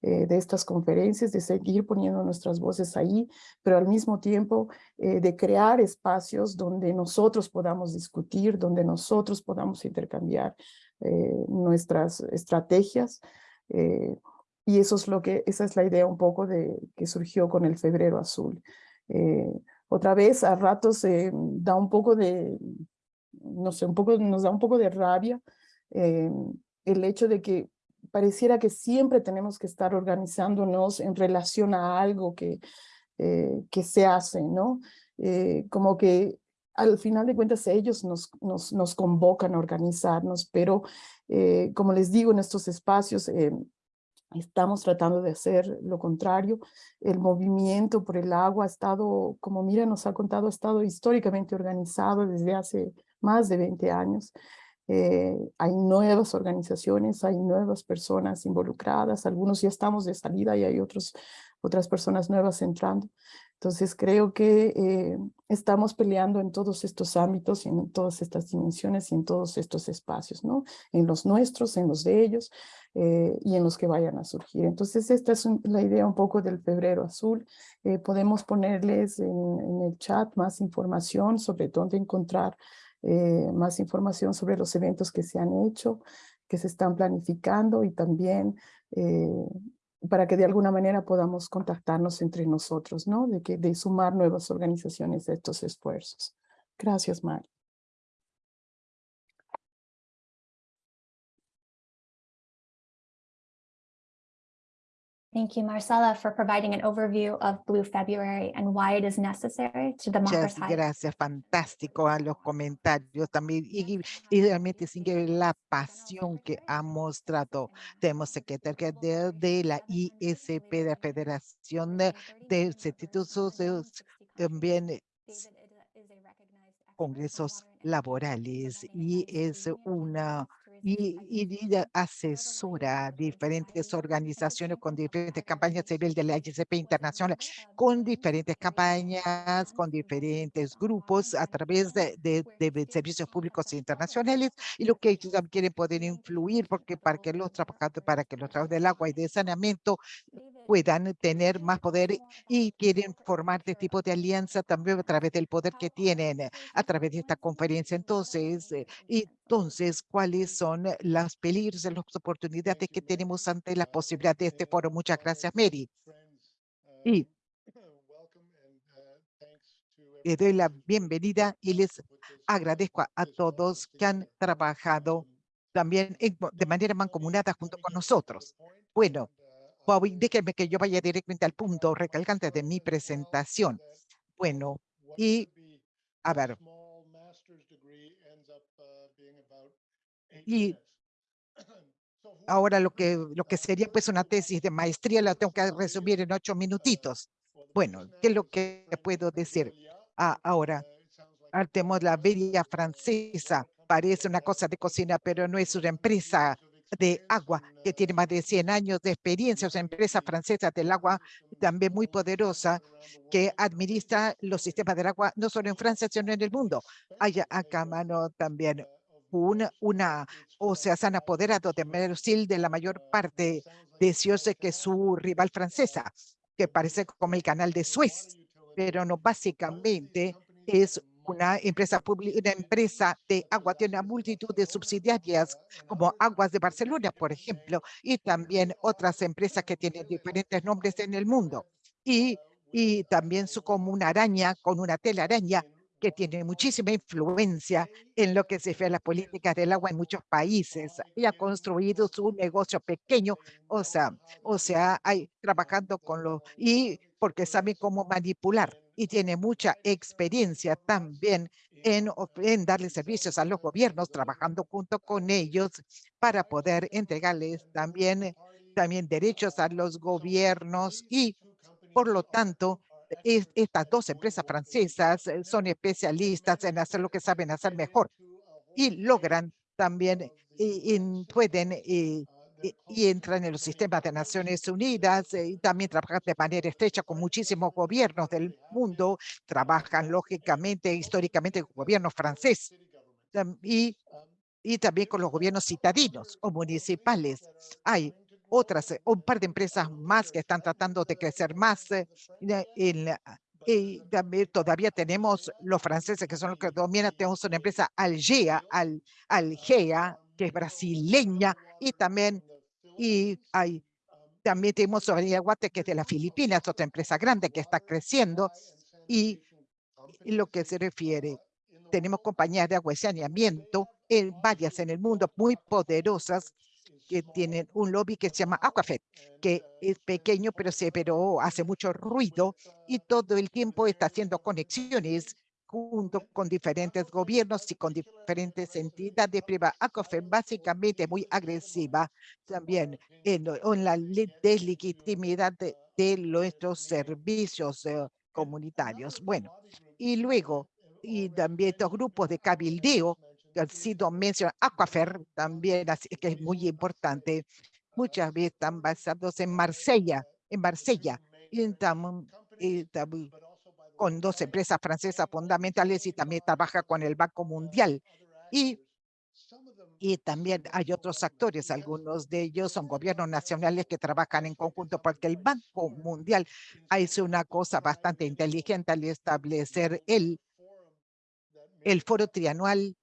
eh, de estas conferencias, de seguir poniendo nuestras voces ahí, pero al mismo tiempo de crear espacios donde nosotros podamos discutir, donde nosotros podamos intercambiar nuestras estrategias. y eso es lo que, esa es la idea un poco de que surgió con el Febrero Azul otra vez a ratos eh, da un poco de, no sé, un poco, nos da un poco de rabia eh, el hecho de que pareciera que siempre tenemos que estar organizándonos en relación a algo que, eh, que se hace, ¿no? como que al final de cuentas ellos nos, convocan a organizarnos, pero como les digo en estos espacios, Estamos tratando de hacer lo contrario. El movimiento por el agua ha estado, como Mira nos ha contado, ha estado históricamente organizado desde hace más de 20 años. Eh, hay nuevas organizaciones, hay nuevas personas involucradas, algunos ya estamos de salida y hay otros, otras personas nuevas entrando. Entonces creo que eh, estamos peleando en todos estos ámbitos, en todas estas dimensiones y en todos estos espacios, ¿no? En los nuestros, en los de ellos eh, y en los que vayan a surgir. Entonces esta es un- la idea un poco del febrero azul. Eh, podemos ponerles en, en el chat más información sobre dónde encontrar eh, más información sobre los eventos que se han hecho, que se están planificando y también eh, para que de alguna manera podamos contactarnos entre nosotros, ¿no? De, que, de sumar nuevas organizaciones a estos esfuerzos. Gracias, Mari. Thank you, Marcela, for providing an overview of Blue February and why it is necessary to Muchas democratize. gracias, fantástico a los comentarios también y, y realmente sin que la pasión que ha mostrado. Tenemos secretaria de, de la ISP, de la Federación de, de Institutos, de- también congresos laborales y es una y, asesora diferentes organizaciones con diferentes campañas civil de la ISP internacional, con diferentes campañas, con diferentes grupos a través de, de, de servicios públicos internacionales y lo que ellos también quieren poder influir porque para que los trabajadores, para que los trabajadores del agua y de saneamiento puedan tener más poder y quieren formar este tipo de alianza también a través del poder que tienen eh, a través de esta conferencia. Entonces, eh, entonces, ¿cuáles son las peligros y las oportunidades que tenemos ante la posibilidad de este foro? Muchas gracias, Mary. Y les doy la bienvenida y les agradezco a, a todos que han trabajado también en- de manera mancomunada junto con nosotros. Bueno, Bobby, déjenme que yo vaya directamente al punto recalcante de mi presentación. Bueno, y a ver, y ahora lo que, lo que sería pues una tesis de maestría la tengo que resumir en ocho minutitos. Bueno, ¿qué es lo que puedo decir? Ah, ahora, Artemos la Bella Francesa parece una cosa de cocina, pero no es una empresa de agua que tiene más de 100 años de experiencia, una empresa francesa del agua también muy poderosa que administra los sistemas del agua no solo en Francia, sino en el mundo. Hay acá mano también una, o sea, se han apoderado de Mersil de la mayor parte de Ciose que su rival francesa, que parece como el canal de Suez, pero no básicamente es una empresa una empresa de agua, tiene una multitud de subsidiarias como Aguas de Barcelona, por ejemplo, y también otras empresas que tienen diferentes nombres en el mundo. Y, y también su como una araña, con una telaraña, que tiene muchísima influencia en lo que se refiere a las políticas del agua en muchos países y ha construido su negocio pequeño, o sea, o sea, hay trabajando con los y porque sabe cómo manipular y tiene mucha experiencia también en, en darle servicios a los gobiernos, trabajando junto con ellos para poder entregarles también, también derechos a los gobiernos y por lo tanto, es- estas dos empresas francesas eh, son especialistas en hacer lo que saben hacer mejor y logran también, y, y pueden, y, y- entran en los sistemas de Naciones Unidas eh, y también trabajan de manera estrecha con muchísimos gobiernos del mundo, trabajan lógicamente, históricamente con gobiernos francés y, y también con los gobiernos citadinos o municipales. Hay otras, eh, un par de empresas más que están tratando de crecer más eh, en y también todavía tenemos los franceses que son los que dominan, tenemos una empresa Algea, Al, Algea, que es brasileña, y también, y hay, también tenemos Soberanía Guate, que es de las Filipinas, otra empresa grande que está creciendo, y, y lo que se refiere, tenemos compañías de agua y saneamiento, en varias en el mundo, muy poderosas, que tienen un lobby que se llama Aquafed, que es pequeño, pero, se, pero hace mucho ruido y todo el tiempo está haciendo conexiones junto con diferentes gobiernos y con diferentes entidades privadas. ACOFER básicamente muy agresiva también en, en la le- deslegitimidad de, de nuestros servicios eh, comunitarios. Bueno, y luego, y también estos grupos de cabildeo que han sido mencionados, Aquafer también, así que es muy importante, muchas veces están basados en Marsella, en Marsella, y tam- y con dos empresas francesas fundamentales y también trabaja con el Banco Mundial. Y, también hay otros actores, algunos de ellos son gobiernos nacionales que trabajan en conjunto porque el Banco Mundial hizo una cosa bastante inteligente al establecer el, el foro trianual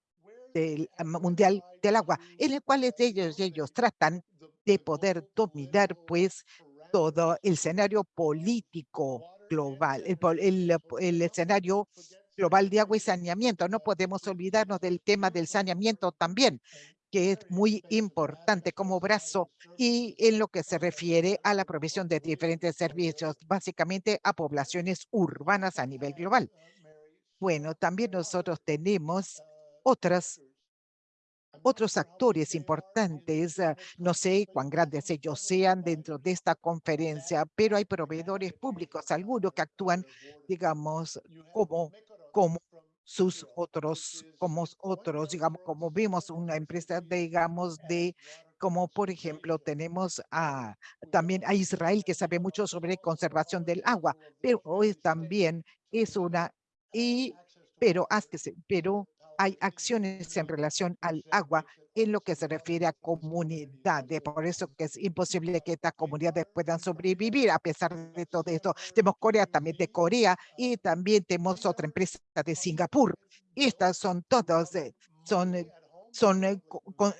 del mundial del agua, en el cual ellos, ellos tratan de poder dominar pues todo el escenario político global, el, el, eh, el escenario global de agua y saneamiento. No podemos olvidarnos del tema del saneamiento también, que es muy importante como brazo y en lo que se refiere a la provisión de diferentes servicios, básicamente a poblaciones urbanas a nivel global. Bueno, también nosotros tenemos otras otros actores importantes, ah, no sé cuán grandes ellos sean dentro de esta conferencia, pero hay proveedores públicos, algunos que actúan, digamos, como, como sus otros, como otros, digamos, como vimos una empresa, digamos, de, como por ejemplo, tenemos a, también a Israel que sabe mucho sobre conservación del agua, pero también es una, y, pero, pero hay acciones en relación al agua en lo que se refiere a comunidades. Por eso que es imposible que estas comunidades puedan sobrevivir a pesar de todo esto. Tenemos Corea también de Corea y también tenemos otra empresa de Singapur. Estas son todas, eh, son, eh, son eh,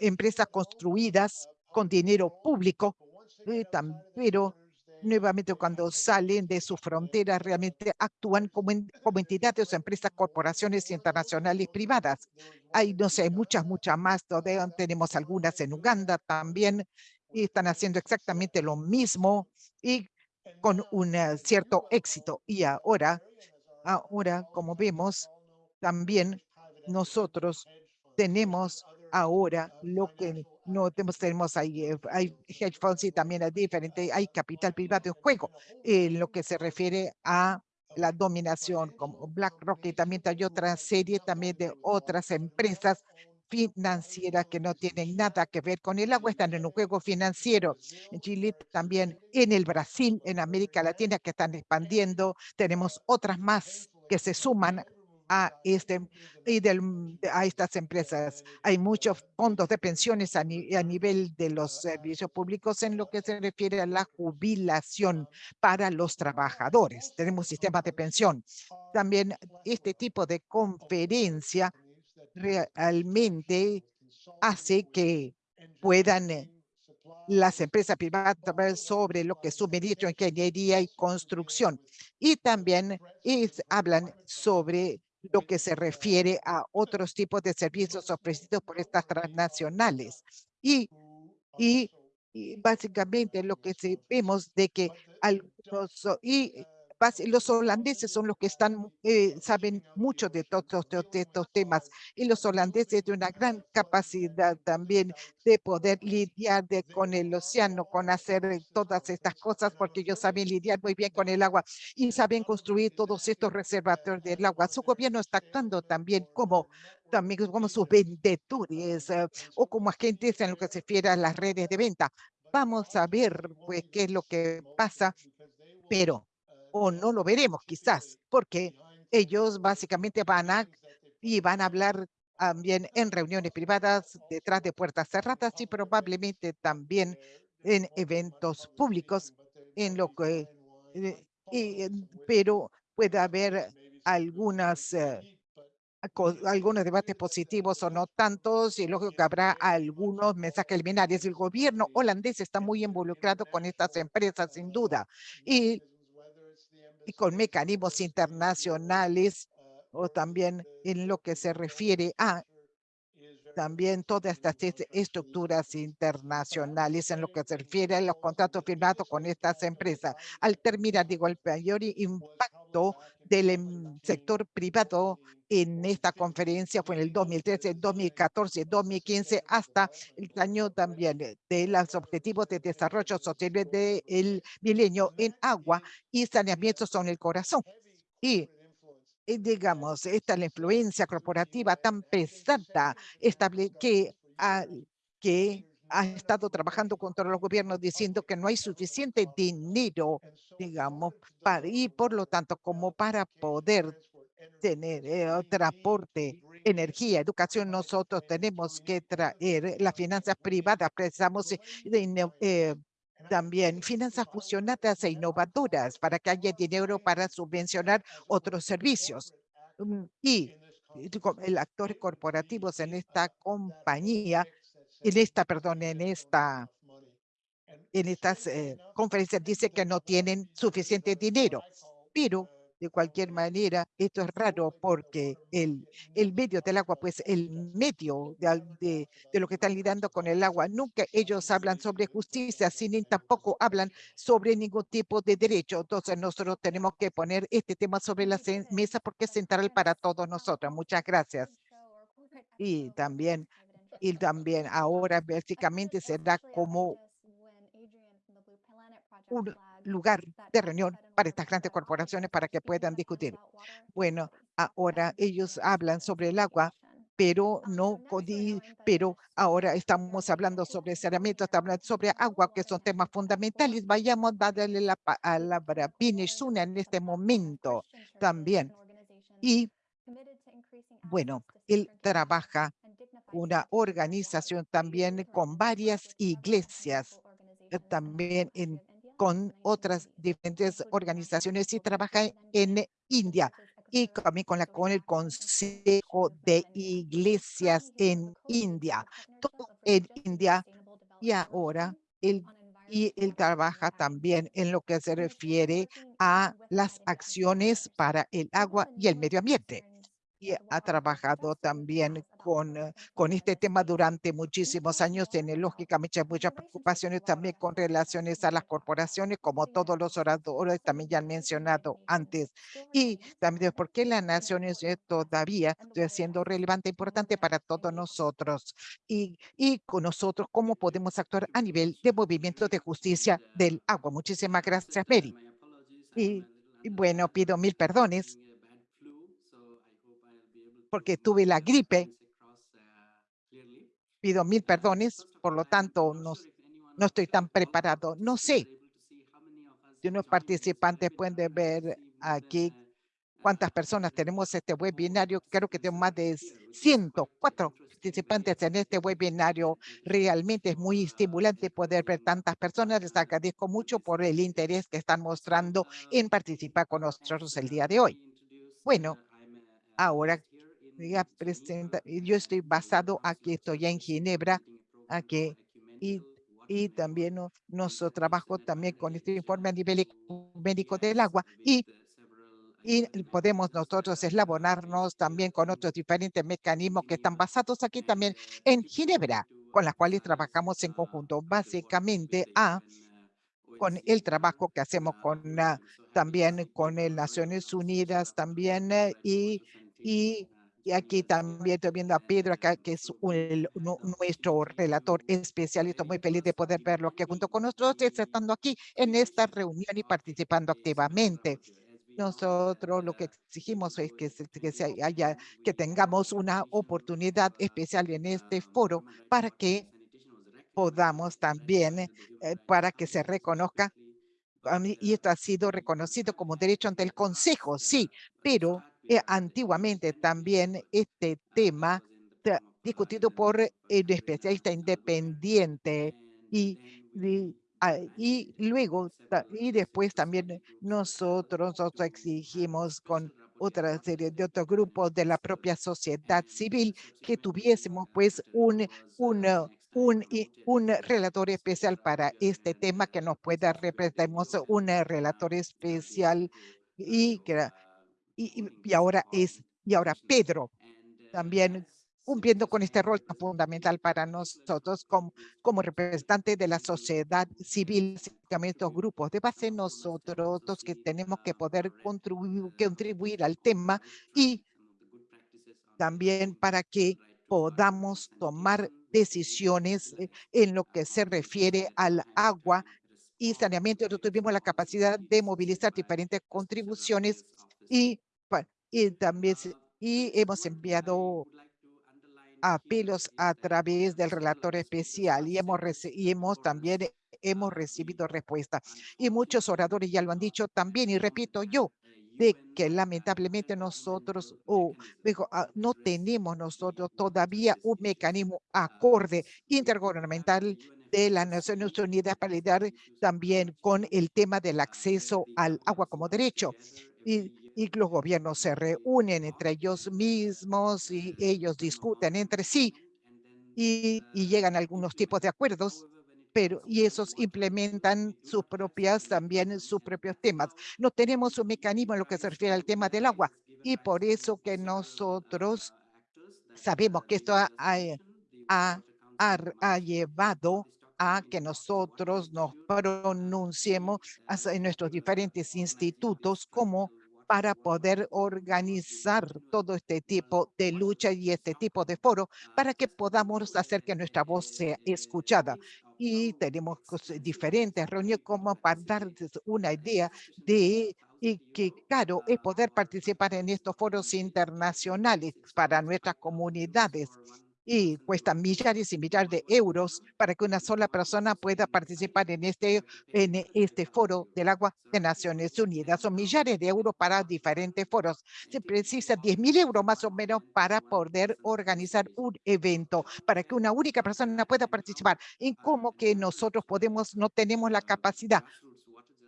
empresas construidas con dinero público, pero nuevamente cuando salen de su frontera realmente actúan como, como entidades o empresas, corporaciones internacionales privadas. Hay, no sé, muchas, muchas más. todavía Tenemos algunas en Uganda también y están haciendo exactamente lo mismo y con un eh, cierto éxito. Y ahora, ahora, como vemos, también nosotros tenemos ahora lo que no tenemos, ahí, eh, hay hedge funds y también hay diferente, hay capital privado en juego en lo que se refiere a la dominación como BlackRock y también hay otra serie también de otras empresas financieras que no tienen nada que ver con el agua, están en un juego financiero. En Chile también, en el Brasil, en América Latina que están expandiendo, tenemos otras más que se suman a este y del, a estas empresas. Hay muchos fondos de pensiones a, ni- nivel de los servicios públicos en lo que se refiere a la jubilación para los trabajadores. Tenemos sistemas de pensión. También este tipo de conferencia realmente hace que puedan eh, las empresas privadas sobre lo que suministro, ingeniería y construcción. Y también hablan sobre lo que se refiere a otros tipos de servicios ofrecidos por estas transnacionales. Y, y, básicamente lo que vemos de que algunos, y los holandeses son los que están, eh, saben mucho de todos estos- de estos temas y los holandeses de una gran capacidad también de poder lidiar de- con el océano, con hacer eh, todas estas cosas, porque ellos saben lidiar muy bien con el agua y saben construir todos estos reservatorios del agua. Su gobierno está actuando también como, también como sus vendedores eh, o como agentes en lo que se refiere a las redes de venta. Vamos a ver pues qué es lo que pasa, pero o no lo veremos quizás, porque ellos básicamente van a y van a hablar también en reuniones privadas detrás de puertas cerradas y probablemente también en eventos públicos en lo que eh, y, pero puede haber algunas eh, algunos debates positivos o no tantos, y lógico que habrá algunos mensajes liminares. El gobierno holandés está muy involucrado con estas empresas, sin duda, y, y con mecanismos internacionales o también en lo que se refiere a también todas estas est- estructuras internacionales en lo que se refiere a los contratos firmados con estas empresas. Al terminar, digo, el mayor impacto del em, sector privado en esta conferencia fue en el 2013, 2014, 2015, hasta el año también eh, de los objetivos de desarrollo sostenible del milenio en agua y saneamiento son el corazón. Y digamos, esta es la influencia corporativa tan pesada estable que, ha- que ha estado trabajando contra los gobiernos diciendo que no hay suficiente dinero, digamos, y por lo tanto, como para poder tener eh, transporte, energía, educación, nosotros tenemos que traer las finanzas privadas, precisamos eh, de eh, también finanzas fusionadas e innovadoras para que haya dinero para subvencionar otros servicios. Mm, Y el actor corporativos en esta compañía, en esta, perdón, en esta, en estas eh, conferencias dice que no tienen suficiente dinero, pero de cualquier manera, esto es raro porque el, el medio del agua, pues el medio de, de, de lo que están lidiando con el agua, nunca ellos hablan sobre justicia, ni tampoco hablan sobre ningún tipo de derecho. Entonces nosotros tenemos que poner este tema sobre la mesa porque es central para todos nosotros. Muchas gracias. Y también, y también ahora básicamente será como un lugar de reunión para estas grandes corporaciones para que puedan discutir. Bueno, ahora ellos hablan sobre el agua, pero no, pero ahora estamos hablando sobre saneamiento, estamos hablando sobre agua, que son temas fundamentales. Vayamos a darle la palabra a Pini Suna en este momento también. Y bueno, él trabaja una organización también con varias iglesias, eh, también en, con otras diferentes organizaciones y trabaja en India y también con, la, con el Consejo de Iglesias en India, todo en India. Y ahora él y él trabaja también en lo que se refiere a las acciones para el agua y el medio ambiente y ha trabajado también con, eh, con este tema durante muchísimos años. Tiene lógicamente muchas preocupaciones también con relaciones a las corporaciones, como todos los oradores también ya han mencionado antes. Y también por qué las naciones eh, todavía siendo relevante, importante para todos nosotros. Y, y con nosotros, cómo podemos actuar a nivel de movimiento de justicia del agua. Muchísimas gracias, Mary. Y, y bueno, pido mil perdones porque tuve la gripe. Pido mil perdones, por lo tanto, no, no estoy tan preparado. No sé si unos participantes pueden ver aquí cuántas personas tenemos este webinario. Creo que tengo más de 104 participantes en este webinario. Realmente es muy estimulante poder ver tantas personas. Les agradezco mucho por el interés que están mostrando en participar con nosotros el día de hoy. Bueno, ahora ya presenta, yo estoy basado aquí, estoy en Ginebra, aquí, y, y también no, nuestro trabajo también con este informe a nivel médico del agua, y, y podemos nosotros eslabonarnos también con otros diferentes mecanismos que están basados aquí también en Ginebra, con las cuales trabajamos en conjunto, básicamente a con el trabajo que hacemos con uh, también con el Naciones Unidas también uh, y, y, y, aquí también estoy viendo a Pedro acá que es un, nuestro relator especial y estoy muy feliz de poder verlo que junto con nosotros estando aquí en esta reunión y participando activamente. Nosotros lo que exigimos es que, que se haya, que tengamos una oportunidad especial en este foro para que podamos también, eh, para que se reconozca, y esto ha sido reconocido como derecho ante el Consejo, sí, pero eh, antiguamente también este tema discutido por el especialista independiente y, y, y luego y después también nosotros, nosotros exigimos con otra serie de otros grupos de la propia sociedad civil que tuviésemos pues un, un un, un relator especial para este tema que nos pueda representar, un relator especial y, que, y, y ahora es, y ahora Pedro también cumpliendo con este rol tan fundamental para nosotros como, como representantes de la sociedad civil, estos grupos de base, nosotros que tenemos que poder contribuir, contribuir al tema y también para que podamos tomar decisiones eh, en lo que se refiere al agua y saneamiento. Nosotros tuvimos la capacidad de movilizar diferentes contribuciones y, y también y hemos enviado apelos a través del relator especial y hemos, y hemos también eh, hemos recibido respuesta. Y muchos oradores ya lo han dicho también, y repito yo, de que lamentablemente nosotros, o digo, ah, no tenemos nosotros todavía un mecanismo acorde intergubernamental de las Naciones Unidas para lidiar también con el tema del acceso al agua como derecho. Y, y los gobiernos se reúnen entre ellos mismos y ellos discuten entre sí y, llegan a algunos tipos de acuerdos, pero y esos implementan sus propias, también sus propios temas. No tenemos un mecanismo en lo que se refiere al tema del agua y por eso que nosotros sabemos que esto ha, ha, ha- ha- llevado a que nosotros nos pronunciemos en nuestros diferentes institutos como para poder organizar todo este tipo de lucha y este tipo de foro para que podamos hacer que nuestra voz sea escuchada. Y tenemos cos- diferentes reuniones como para darles una idea de y que es poder participar en estos foros internacionales para nuestras comunidades y cuesta millares y millares de euros para que una sola persona pueda participar en este, en este foro del agua de Naciones Unidas. Son millares de euros para diferentes foros. Se precisa 10 mil euros más o menos para poder organizar un evento, para que una única persona pueda participar. En cómo que nosotros podemos, no tenemos la capacidad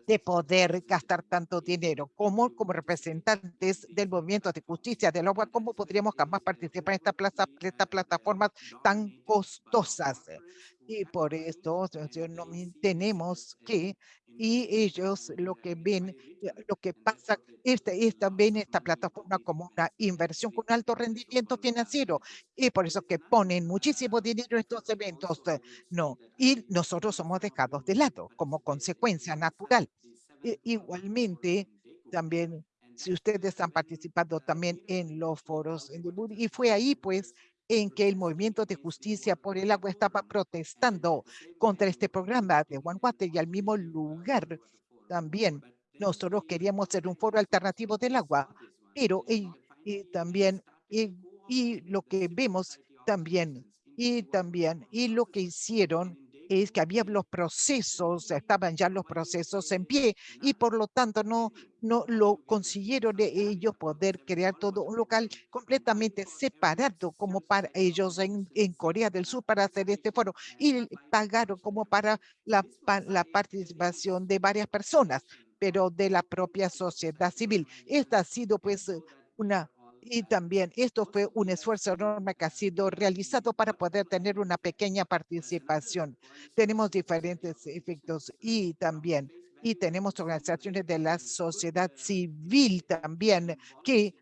de poder gastar tanto dinero. como como representantes del movimiento de justicia del agua, cómo podríamos jamás participar en esta plaza, estas plataformas tan costosas? Y por esto tenemos que, y ellos lo que ven, eh, lo que pasa, este, esta, ven esta plataforma como una inversión con alto rendimiento financiero, y por eso que ponen muchísimo dinero en estos eventos. eh, No, y nosotros somos dejados de lado como consecuencia natural. I- igualmente, también, si ustedes han participado también en los foros en y fue ahí pues en que el movimiento de justicia por el agua estaba protestando contra este programa de One Water y al mismo lugar también nosotros queríamos ser un foro alternativo del agua, pero y, también y, y lo que vemos también y también y lo que hicieron es que había los procesos, estaban ya los procesos en pie y por lo tanto no, no lo consiguieron de ellos poder crear todo un local completamente separado como para ellos en, en Corea del Sur para hacer este foro y pagaron como para la, la participación de varias personas, pero de la propia sociedad civil. Esta ha sido pues una y también esto fue un esfuerzo enorme que ha sido realizado para poder tener una pequeña participación. Tenemos diferentes efectos y también, y tenemos organizaciones de la sociedad civil también que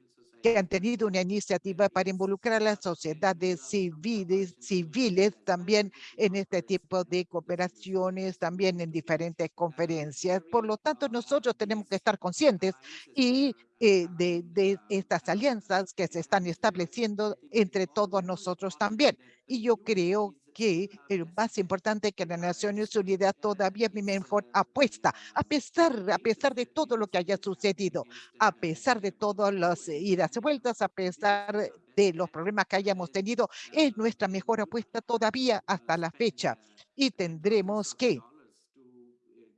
que han tenido una iniciativa para involucrar a las sociedades civiles, civiles también en este tipo de cooperaciones, también en diferentes conferencias. Por lo tanto, nosotros tenemos que estar conscientes y eh, de, de estas alianzas que se están estableciendo entre todos nosotros también. Y yo creo que el más importante que las Naciones Unidas todavía es mejor apuesta, a pesar, a pesar de todo lo que haya sucedido, a pesar de todas las idas y vueltas, a pesar de los problemas que hayamos tenido, es nuestra mejor apuesta todavía hasta la fecha. Y tendremos que,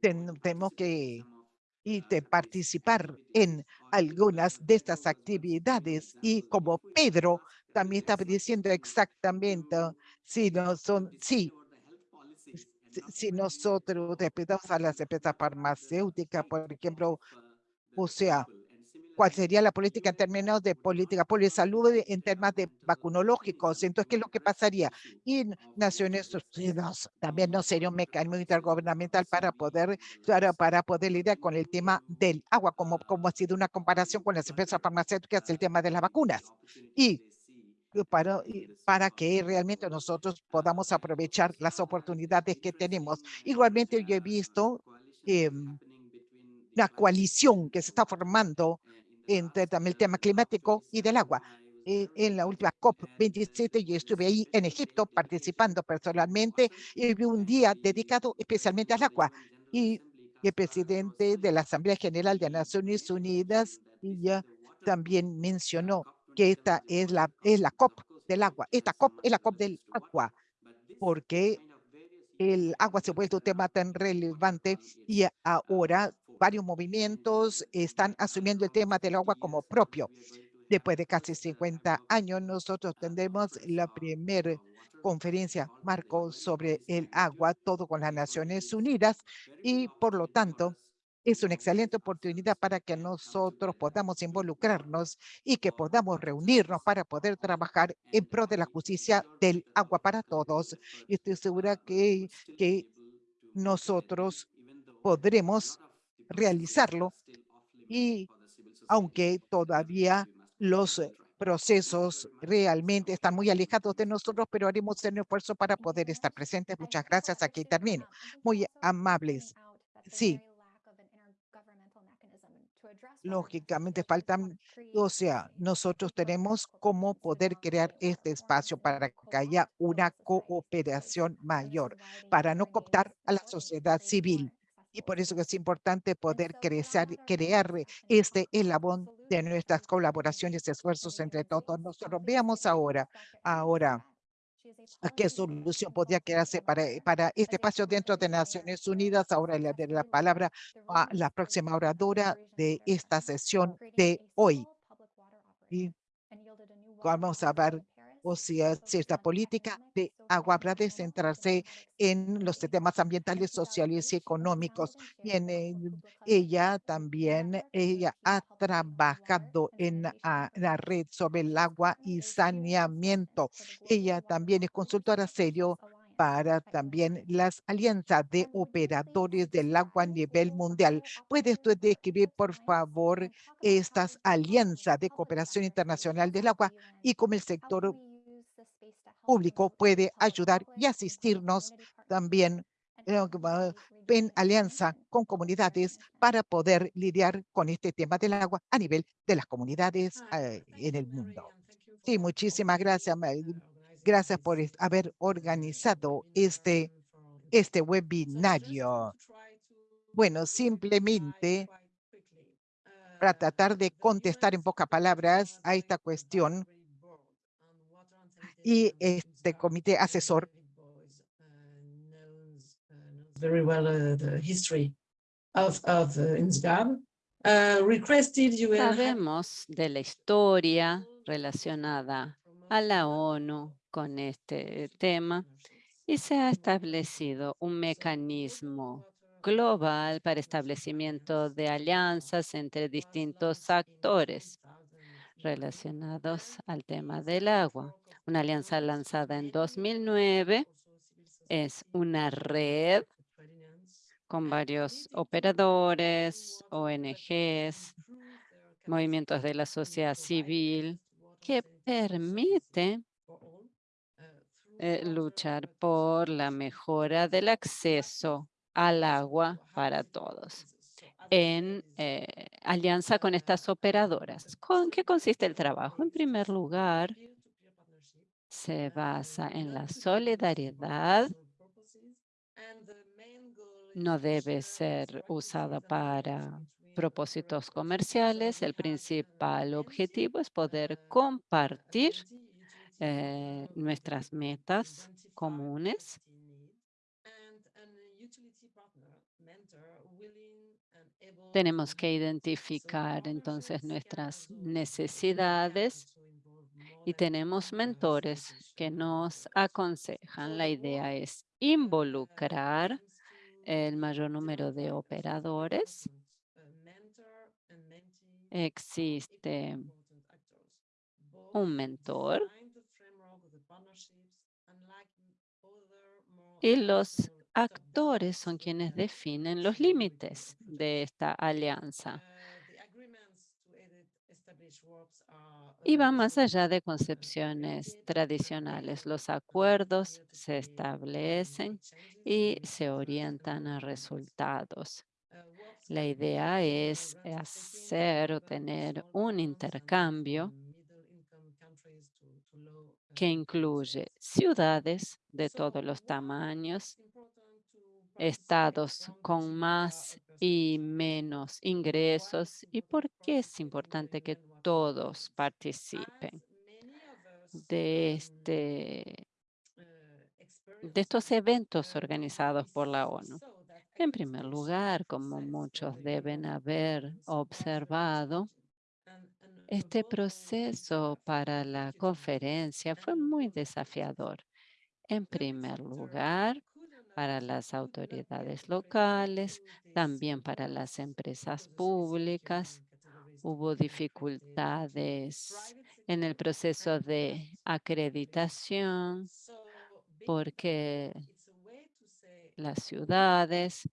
ten- tenemos que y de participar en algunas de estas actividades. Y como Pedro también estaba diciendo exactamente, si no son, sí, si- nosotros respetamos a las empresas farmacéuticas, por ejemplo, o sea, ¿cuál sería la política en términos de política de salud en temas de vacunológicos? Entonces, ¿qué es lo que pasaría? Y Naciones Unidas también no sería un mecanismo intergubernamental para poder, para, para poder lidiar con el tema del agua, como, como ha sido una comparación con las empresas farmacéuticas, el tema de las vacunas. Y para, para que realmente nosotros podamos aprovechar las oportunidades que tenemos. Igualmente yo he visto em, la coalición que se está formando entre también el tema climático y del agua. Eh, en la última COP27 yo estuve ahí en Egipto participando personalmente y vi un día dedicado especialmente al agua. Y el presidente de la Asamblea General de Naciones Unidas ya también mencionó que esta es la, es la COP del agua. Esta COP es la COP del agua, porque el agua se ha vuelto un tema tan relevante y ahora varios movimientos están asumiendo el tema del agua como propio. Después de casi 50 años, nosotros tendremos la primera conferencia marco sobre el agua, todo con las Naciones Unidas, y por lo tanto, es una excelente oportunidad para que nosotros podamos involucrarnos y que podamos reunirnos para poder trabajar en pro de la justicia del agua para todos. Y estoy segura que, que nosotros podremos realizarlo y aunque todavía los procesos realmente están muy alejados de nosotros, pero haremos un esfuerzo para poder estar presentes. Muchas gracias. Aquí termino. Muy amables. Sí. Lógicamente faltan, o sea, nosotros tenemos cómo poder crear este espacio para que haya una cooperación mayor, para no cooptar a la sociedad civil. Y por eso es importante poder crecer, crear este elabón de nuestras colaboraciones y esfuerzos entre todos nosotros. Veamos ahora, ahora, ¿A qué solución podría quedarse para, para este espacio dentro de Naciones Unidas? Ahora le daré la palabra a la próxima oradora de esta sesión de hoy. Y vamos a ver o sea, cierta política de agua de centrarse en los temas ambientales, sociales y económicos. Ella también, ella ha trabajado en la red sobre el agua y saneamiento. Ella también es consultora serio para también las alianzas de operadores del agua a nivel mundial. ¿Puede usted describir, por favor, estas alianzas de cooperación internacional del agua y cómo el sector público puede ayudar y asistirnos también en alianza con comunidades para poder lidiar con este tema del agua a nivel de las comunidades eh, en el mundo. Sí, muchísimas gracias. Gracias por haber organizado este, este webinario. Bueno, simplemente para tratar de contestar en pocas palabras a esta cuestión, y este comité asesor very well uh, the history of, of uh, INSGAB, uh, requested UN Sabemos de la historia relacionada a la ONU con este tema y se ha establecido un mecanismo global para establecimiento de alianzas entre distintos actores relacionados al tema del agua. Una alianza lanzada en 2009 es una red con varios operadores, ONGs, movimientos de la sociedad civil, que permite eh, luchar por la mejora del acceso al agua para todos en eh, alianza con estas operadoras. ¿Con qué consiste el trabajo? En primer lugar, se basa en la solidaridad. No debe ser usada para propósitos comerciales. El principal objetivo es poder compartir eh, nuestras metas comunes tenemos que identificar entonces nuestras necesidades y tenemos mentores que nos aconsejan. La idea es involucrar el mayor número de operadores. Existe un mentor y los actores son quienes definen los límites de esta alianza. Y va más allá de concepciones tradicionales. Los acuerdos se establecen y se orientan a resultados. La idea es hacer o tener un intercambio que incluye ciudades de todos los tamaños, estados con más y menos ingresos y por qué es importante que todos participen de, este, de estos eventos organizados por la ONU. En primer lugar, como muchos deben haber observado, este proceso para la conferencia fue muy desafiador. En primer lugar, para las autoridades locales, también para las empresas públicas. Hubo dificultades en el proceso de acreditación porque las ciudades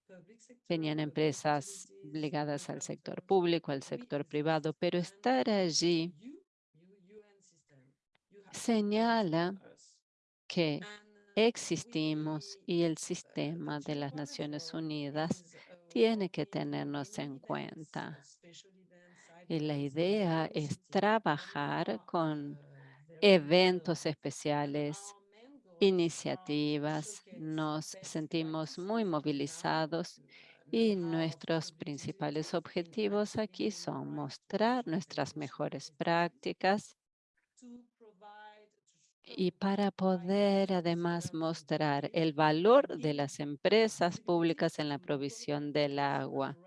tenían empresas ligadas al sector público, al sector privado, pero estar allí señala que existimos y el sistema de las Naciones Unidas tiene que tenernos en cuenta. Y la idea es trabajar con eventos especiales, iniciativas. Nos sentimos muy movilizados y nuestros principales objetivos aquí son mostrar nuestras mejores prácticas y para poder además mostrar el valor de las empresas públicas en la provisión del agua,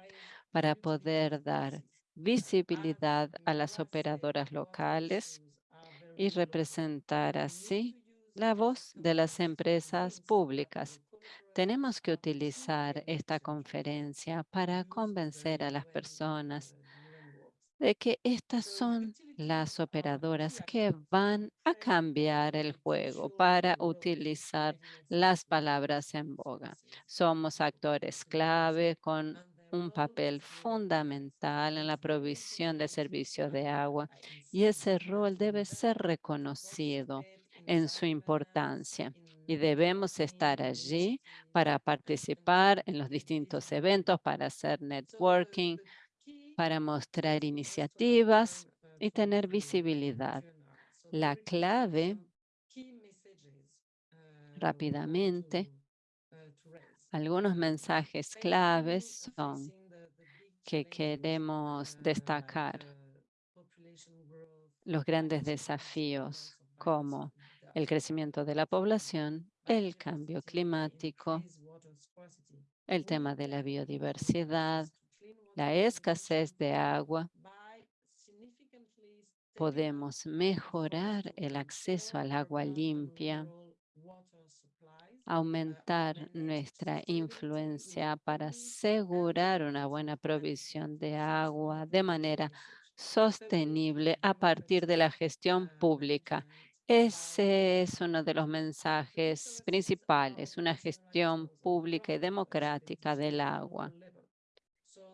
para poder dar visibilidad a las operadoras locales y representar así la voz de las empresas públicas. Tenemos que utilizar esta conferencia para convencer a las personas de que estas son las operadoras que van a cambiar el juego para utilizar las palabras en boga. Somos actores clave con un papel fundamental en la provisión de servicios de agua y ese rol debe ser reconocido en su importancia y debemos estar allí para participar en los distintos eventos, para hacer networking, para mostrar iniciativas y tener visibilidad. La clave, rápidamente, algunos mensajes claves son que queremos destacar los grandes desafíos como el crecimiento de la población, el cambio climático, el tema de la biodiversidad, la escasez de agua, podemos mejorar el acceso al agua limpia, aumentar nuestra influencia para asegurar una buena provisión de agua de manera sostenible a partir de la gestión pública. Ese es uno de los mensajes principales, una gestión pública y democrática del agua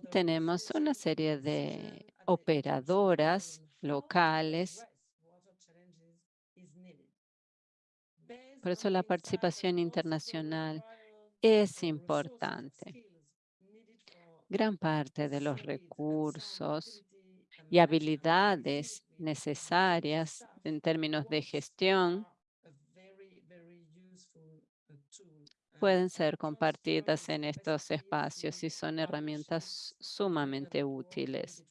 tenemos una serie de operadoras locales. Por eso la participación internacional es importante. Gran parte de los recursos y habilidades necesarias en términos de gestión pueden ser compartidas en estos espacios y son herramientas sumamente útiles.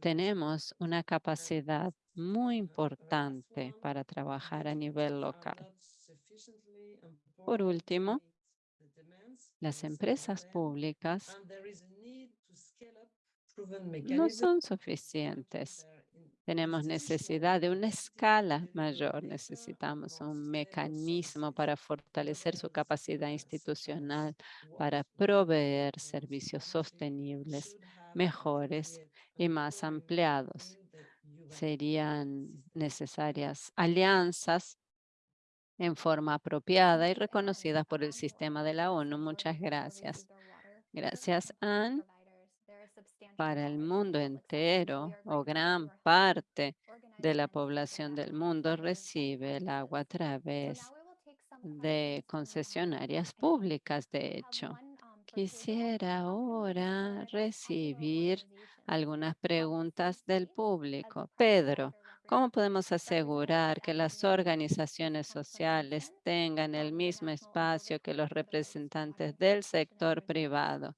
Tenemos una capacidad muy importante para trabajar a nivel local. Por último, las empresas públicas no son suficientes tenemos necesidad de una escala mayor. Necesitamos un mecanismo para fortalecer su capacidad institucional, para proveer servicios sostenibles, mejores y más ampliados. Serían necesarias alianzas en forma apropiada y reconocidas por el sistema de la ONU. Muchas gracias. Gracias, Anne. Para el mundo entero o gran parte de la población del mundo recibe el agua a través de concesionarias públicas, de hecho. Quisiera ahora recibir algunas preguntas del público. Pedro, ¿cómo podemos asegurar que las organizaciones sociales tengan el mismo espacio que los representantes del sector privado?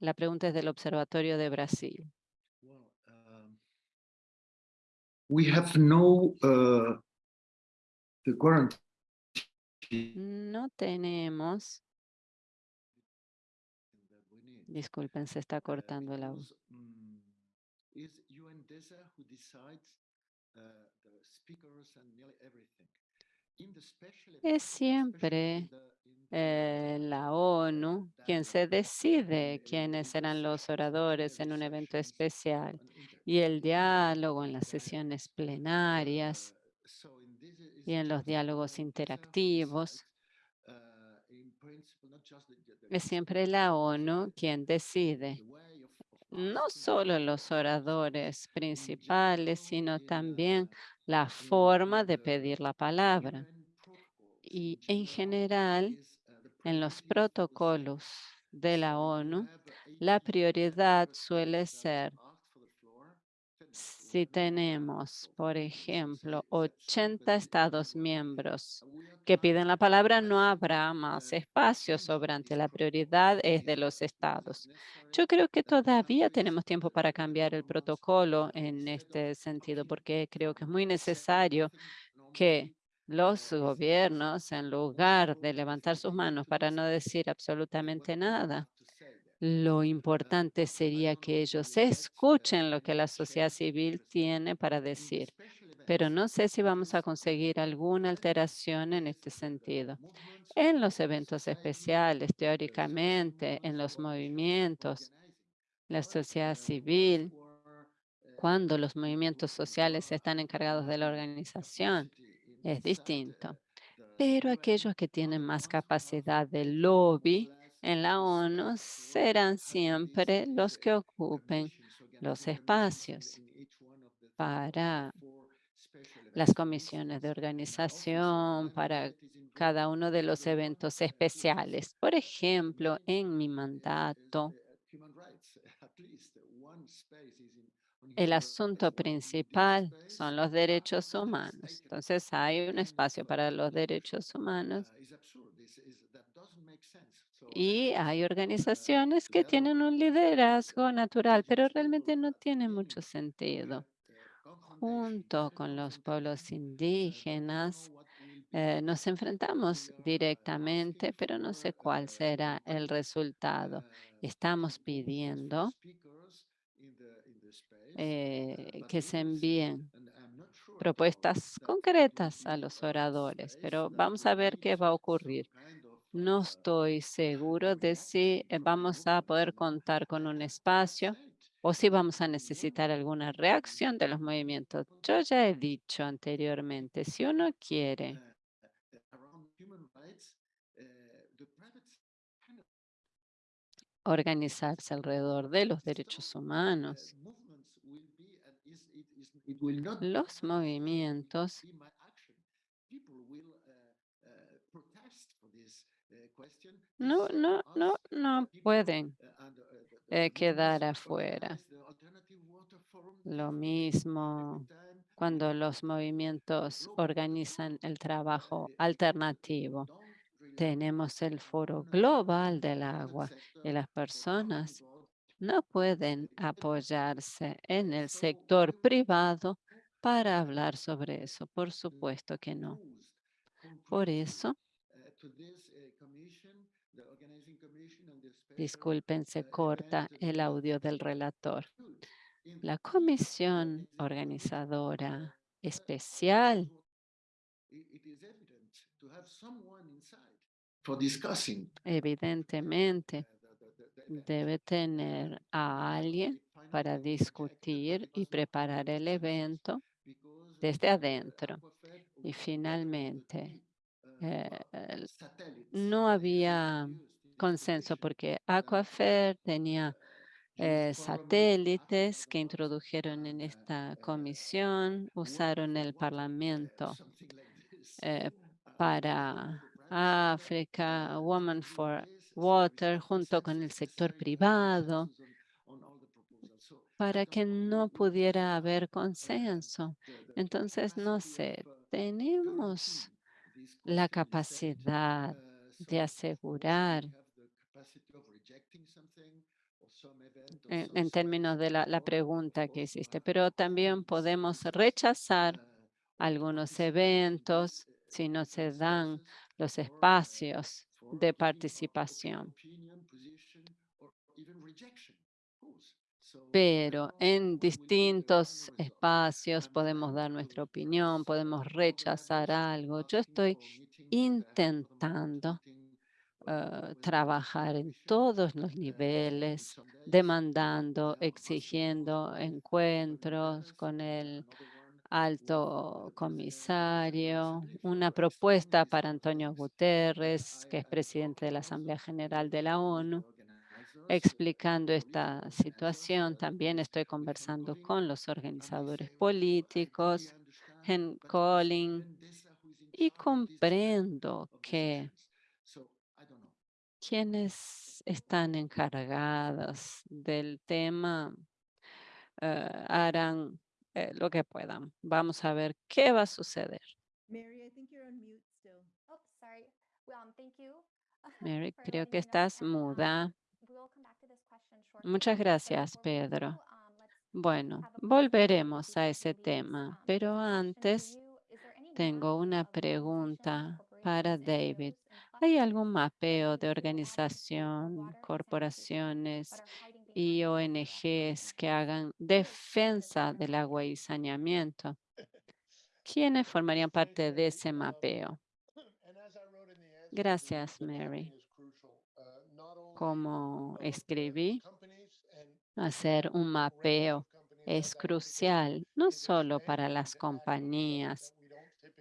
La pregunta es del Observatorio de Brasil. Well, um, we have no uh, the No tenemos, disculpen, se está uh, cortando el audio. Es siempre, Eh, la ONU, quien se decide uh, quiénes serán los oradores en un evento especial y el diálogo en las sesiones plenarias Uh, y en los diálogos interactivos. uh, Es siempre la ONU quien decide, no solo los oradores in principales, sino in, también la forma de pedir la palabra. Y en general, en los protocolos de la "Sorry, you ONU, la 80 prioridad suele ser asked for the floor. Tell me, we si tenemos, por it." So say- ejemplo, say, "Sorry, but 80 we- we estados miembros que piden la palabra, no habrá más espacio sobrante. La prioridad es de los estados. Yo creo que todavía tenemos tiempo para cambiar el protocolo en este sentido, porque creo que es muy necesario que los gobiernos, en lugar de levantar sus manos para no decir absolutamente nada, have to say there. Lo importante sería que ellos escuchen lo que la sociedad civil tiene para decir. Pero no sé si vamos a conseguir alguna alteración en este sentido. En los eventos especiales, teóricamente, en los movimientos, la sociedad civil, uh, cuando los movimientos sociales están encargados de la organización, es distinto. Pero aquellos que tienen más capacidad de lobby en la ONU serán siempre los que ocupen los espacios para 34 special las comisiones de organización, para cada uno de los eventos especiales. Por ejemplo, en mi mandato, el asunto principal son los derechos humanos. Entonces hay un espacio para los derechos humanos y hay organizaciones que tienen un liderazgo natural, pero realmente no tiene mucho sentido. Junto con los pueblos indígenas, eh, nos enfrentamos directamente, pero no sé cuál será el resultado. uh, Estamos pidiendo eh, que se envíen propuestas concretas a los oradores, pero vamos a ver qué va a ocurrir. No estoy seguro de si eh, vamos a poder contar con un espacio o si vamos a necesitar alguna reacción de los movimientos. Yo ya he dicho anteriormente, si uno quiere organizarse alrededor de los derechos humanos, movements will be and is it is it will not los uh, movimientos be my action. People will uh, uh, protest for this uh, question. No, no, no, us, no uh, people, pueden uh, uh, eh, quedar afuera. Lo mismo cuando los movimientos organizan el uh, trabajo uh, alternativo. Tenemos el foro uh, global del agua y las personas no pueden apoyarse en el sector privado para hablar sobre eso. Por supuesto que no. Por eso, disculpen, se corta el audio del relator. La comisión organizadora especial discussing evidentemente debe tener a alguien para discutir y preparar el evento desde adentro. Y finalmente, eh, el- no había consenso porque Aquafer tenía eh, satélites que introdujeron en esta comisión, usaron el Parlamento eh, para África, Women for Water, junto con el sector privado, para que no pudiera haber consenso. Entonces, no sé, tenemos la capacidad de asegurar en, en términos de la, la pregunta que hiciste, pero también podemos rechazar algunos eventos si no se dan los espacios de participación. Pero en distintos espacios podemos dar nuestra opinión, podemos rechazar algo. Yo estoy intentando eh, trabajar en todos los niveles, demandando, exigiendo encuentros con el alto comisario, una propuesta para Antonio Guterres, que es presidente de la Asamblea General de la ONU, explicando esta situación. También estoy conversando con los organizadores políticos, en Colin, y comprendo que quienes están encargados del tema eh, harán eh, lo que puedan. Vamos a ver qué va a suceder. Mary, Oh, sorry. Well, um, thank you. Mary, for creo que estás muda. Muchas gracias, Pedro. Bueno, volveremos a ese tema, pero antes tengo una pregunta para David. ¿Hay algún mapeo de organización, corporaciones y ONGs que hagan defensa del agua y saneamiento? ¿Quiénes formarían parte de ese mapeo? Gracias, Mary. Como escribí, hacer un mapeo es crucial, no solo para las compañías,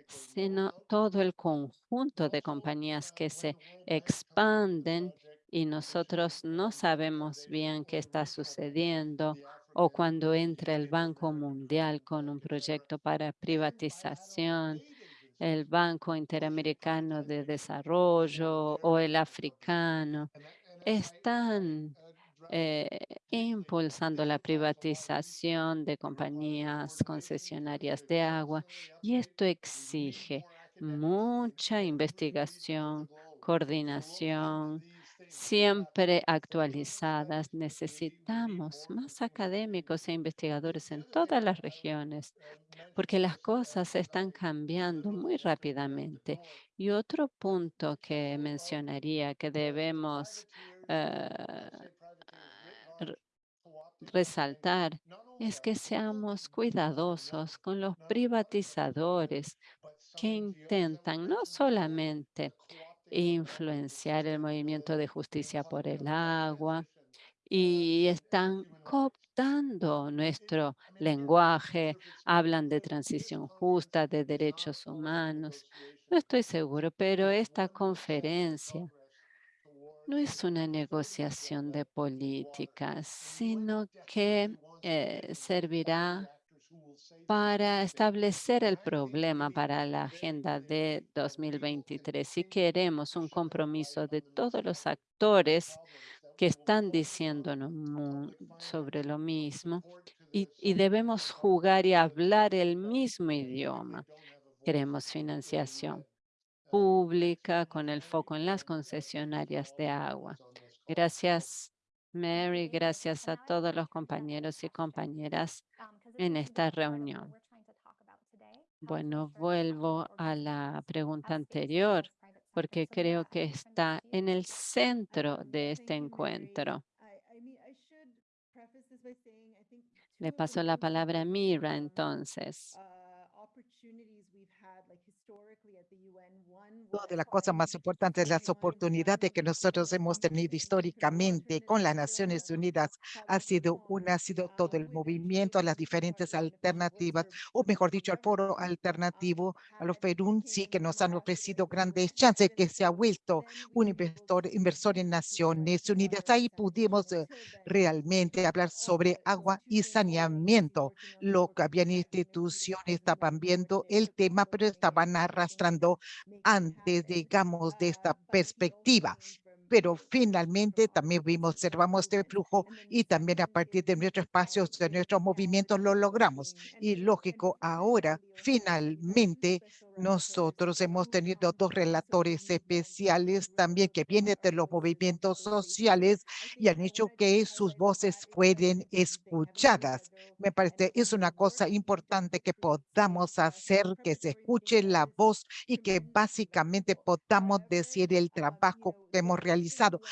sino todo el conjunto de compañías que se expanden y nosotros no sabemos bien qué está sucediendo o cuando entra el Banco Mundial con un proyecto para privatización, el Banco Interamericano de Desarrollo o el africano, están eh, impulsando la privatización de compañías concesionarias de agua y esto exige mucha investigación, coordinación, siempre actualizadas. Necesitamos más académicos e investigadores en todas las regiones porque las cosas están cambiando muy rápidamente. Y otro punto que mencionaría que debemos eh, resaltar es que seamos cuidadosos con los privatizadores que intentan no solamente influenciar el movimiento de justicia por el agua y están cooptando nuestro lenguaje, hablan de transición justa, de derechos humanos. No estoy seguro, pero esta conferencia no es una negociación de políticas, sino que eh, servirá para establecer el problema para la agenda de 2023. Si queremos un compromiso de todos los actores que están diciendo sobre lo mismo y, y debemos jugar y hablar el mismo idioma. Queremos financiación pública con el foco en las concesionarias de agua. Gracias, Mary. Gracias a todos los compañeros y compañeras en esta reunión. Bueno, vuelvo a la pregunta anterior, porque creo que está en el centro de este encuentro. Le paso la palabra a Mira, entonces. Una de las cosas más importantes, las oportunidades que nosotros hemos tenido históricamente con las Naciones Unidas ha sido una, ha sido todo el movimiento, las diferentes alternativas, o mejor dicho, al foro alternativo, a los Perú, sí que nos han ofrecido grandes chances, que se ha vuelto un inversor, inversor en Naciones Unidas. Ahí pudimos eh, realmente hablar sobre agua y saneamiento. Lo que habían instituciones estaban viendo el tema, pero estaban arrastrando antes, digamos, de esta perspectiva pero finalmente también vimos, observamos este flujo y también a partir de nuestros espacios, de nuestros movimientos lo logramos. Y lógico, ahora finalmente nosotros hemos tenido dos relatores especiales también que vienen de los movimientos sociales y han hecho que sus voces fueran escuchadas. Me parece es una cosa importante que podamos hacer que se escuche la voz y que básicamente podamos decir el trabajo que hemos realizado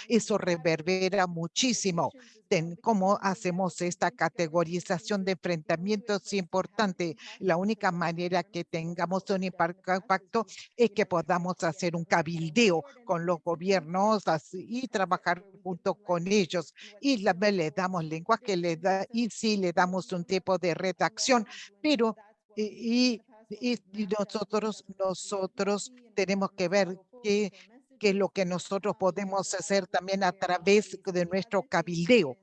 eso reverbera muchísimo. En cómo hacemos esta categorización de enfrentamientos es importante. La única manera que tengamos un impacto es que podamos hacer un cabildeo con los gobiernos y trabajar junto con ellos. Y le damos lenguaje, le da, y sí le damos un tipo de redacción, pero y, y nosotros, nosotros tenemos que ver que que es lo que nosotros podemos hacer también a través de nuestro cabildeo.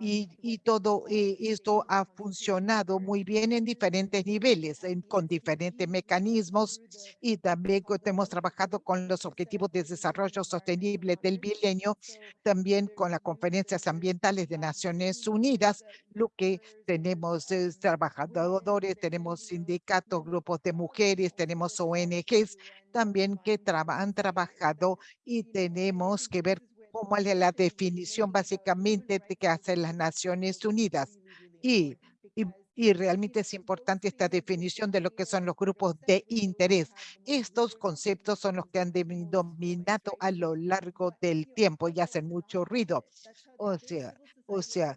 Y, y, todo eh, esto ha funcionado muy bien en diferentes niveles, en, con diferentes mecanismos y también hemos trabajado con los objetivos de desarrollo sostenible del milenio, también con las conferencias ambientales de Naciones Unidas, lo que tenemos es trabajadores, tenemos sindicatos, grupos de mujeres, tenemos ONGs también que han trabajado y tenemos que ver cómo es la definición básicamente de que hacen las Naciones Unidas. Y, y, y, realmente es importante esta definición de lo que son los grupos de interés. Estos conceptos son los que han dominado a lo largo del tiempo y hacen mucho ruido. O sea, o sea,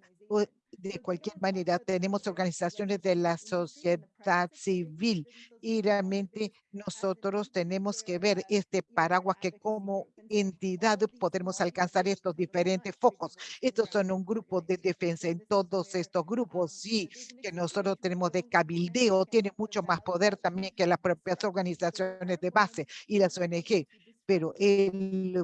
de cualquier manera, tenemos organizaciones de la sociedad civil y realmente nosotros tenemos que ver este paraguas que como entidad podemos alcanzar estos diferentes focos. Estos son un grupo de defensa en todos estos grupos, sí, que nosotros tenemos de cabildeo, tiene mucho más poder también que las propias organizaciones de base y las ONG, pero el,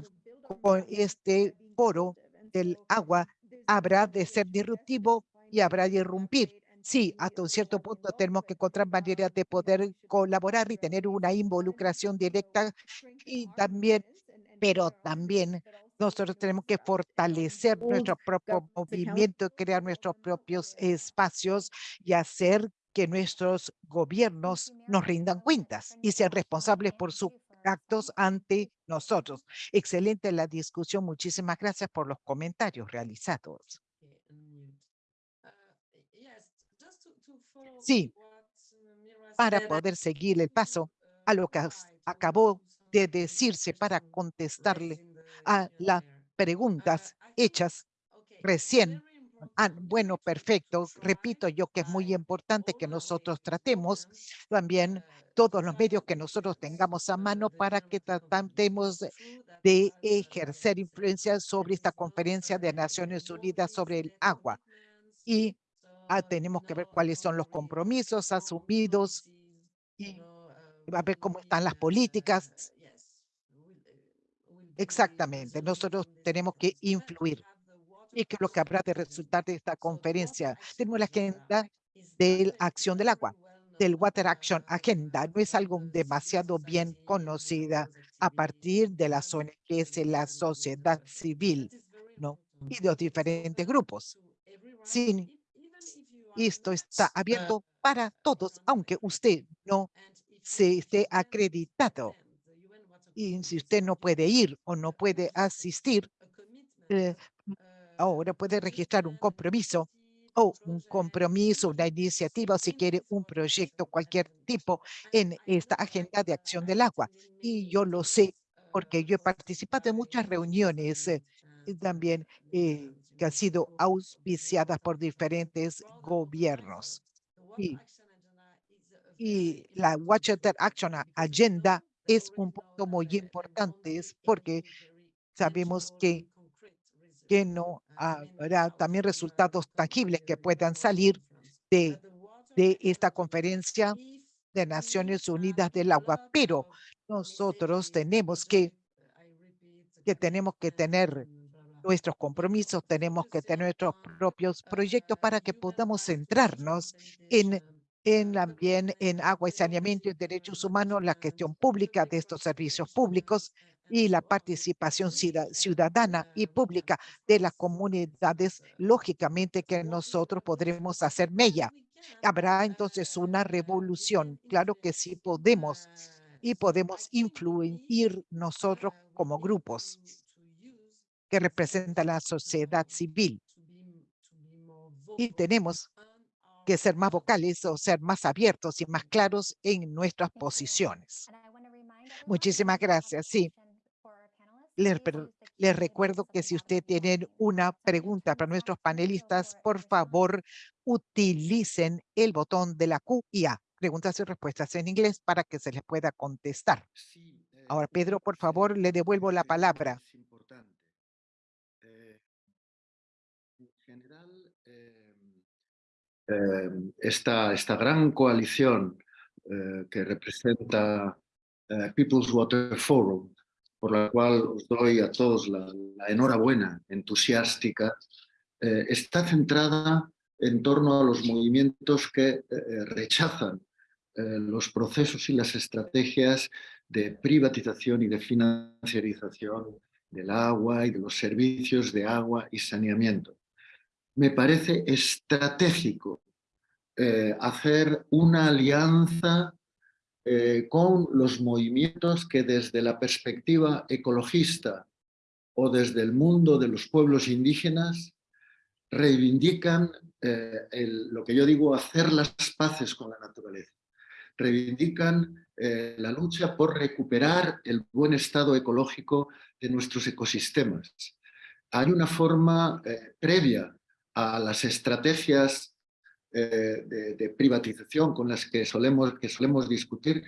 con este foro del agua habrá de ser disruptivo y habrá de irrumpir. Sí, hasta un cierto punto tenemos que encontrar maneras de poder colaborar y tener una involucración directa y también, pero también nosotros tenemos que fortalecer nuestro propio movimiento, crear nuestros propios espacios y hacer que nuestros gobiernos nos rindan cuentas y sean responsables por sus actos ante nosotros. Excelente la discusión. Muchísimas gracias por los comentarios realizados. Sí, para poder seguir el paso a lo que acabó de decirse para contestarle a las preguntas hechas recién. Ah, bueno, perfecto. Repito yo que es muy importante que nosotros tratemos también todos los medios que nosotros tengamos a mano para que tratemos de ejercer influencia sobre esta conferencia de Naciones Unidas sobre el agua. Y ah, tenemos que ver cuáles son los compromisos asumidos y a ver cómo están las políticas. Exactamente, nosotros tenemos que influir y que lo que habrá de resultar de esta conferencia. Tenemos la agenda de la acción del agua, del Water Action Agenda. No es algo demasiado bien conocida a partir de las ONGs de la sociedad civil ¿no? y de los diferentes grupos. Sin esto está abierto para todos, aunque usted no se esté acreditado. Y si usted no puede ir o no puede asistir, eh, ahora puede registrar un compromiso o un compromiso, una iniciativa, o si quiere un proyecto, cualquier tipo en esta agenda de acción del agua. Y yo lo sé porque yo he participado en muchas reuniones eh, también eh, que han sido auspiciadas por diferentes gobiernos. Y y la Water Action Agenda es un punto muy importante, porque sabemos que, que no habrá también resultados tangibles que puedan salir de, de esta conferencia de Naciones Unidas del Agua, pero nosotros tenemos que, que tenemos que tener nuestros compromisos, tenemos que tener nuestros propios proyectos para que podamos centrarnos en en también en agua y saneamiento y derechos humanos, la gestión pública de estos servicios públicos y la participación ciudadana y pública de las comunidades, lógicamente que nosotros podremos hacer mella. Habrá entonces una revolución, claro que sí podemos y podemos influir nosotros como grupos que representan la sociedad civil. Y tenemos que ser más vocales o ser más abiertos y más claros en nuestras posiciones. Muchísimas gracias. Sí. Les, les, recuerdo que si usted tiene una pregunta para nuestros panelistas, por favor, utilicen el botón de la Q y A. Preguntas y respuestas en inglés para que se les pueda contestar. Ahora, Pedro, por favor, le devuelvo la palabra. En general, eh, esta, esta gran coalición eh, que representa eh, People's Water Forum, por la cual os doy a todos la, enhorabuena entusiástica, está centrada en torno a los movimientos que rechazan los procesos y las estrategias de privatización y de financiarización del agua y de los servicios de agua y saneamiento. Me parece estratégico eh, hacer una alianza eh, con los movimientos que desde la perspectiva ecologista o desde el mundo de los pueblos indígenas reivindican eh, lo que yo digo hacer las paces con la naturaleza. Reivindican la lucha por recuperar el buen estado ecológico de nuestros ecosistemas. Hay una forma previa a las estrategias eh, de, privatización con las que solemos, que solemos discutir,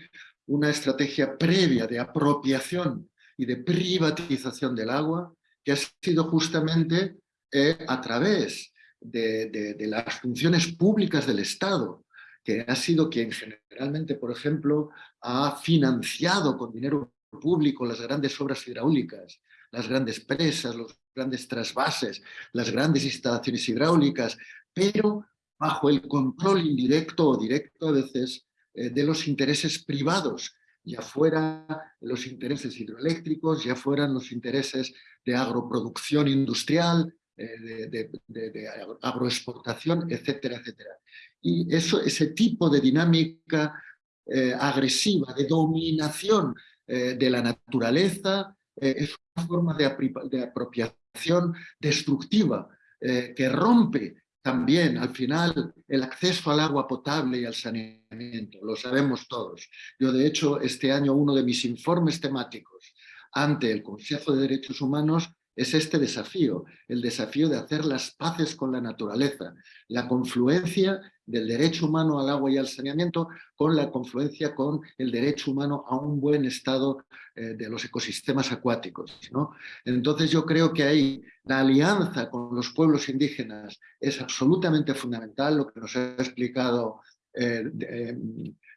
una estrategia previa de apropiación y de privatización del agua, que ha sido justamente eh, a través de, de, las funciones públicas del Estado, que ha sido quien generalmente, por ejemplo, ha financiado con dinero público las grandes obras hidráulicas, las grandes presas, los grandes trasvases, las grandes instalaciones hidráulicas, pero bajo el control indirecto o directo a veces eh, de los intereses privados, ya fueran los intereses hidroeléctricos, ya fueran los intereses de agroproducción industrial, eh, de, agroexportación, etcétera, etcétera. Y eso, ese tipo de dinámica eh, agresiva, de dominación de la naturaleza, es una forma de, apropiación destructiva que rompe también al final el acceso al agua potable y al saneamiento, lo sabemos todos. Yo de hecho este año uno de mis informes temáticos ante el Consejo de Derechos Humanos es este desafío, el desafío de hacer las paces con la naturaleza, la confluencia del derecho humano al agua y al saneamiento con la confluencia con el derecho humano a un buen estado eh, de los ecosistemas acuáticos. ¿no? Entonces yo creo que ahí la alianza con los pueblos indígenas es absolutamente fundamental, lo que nos ha explicado eh, eh,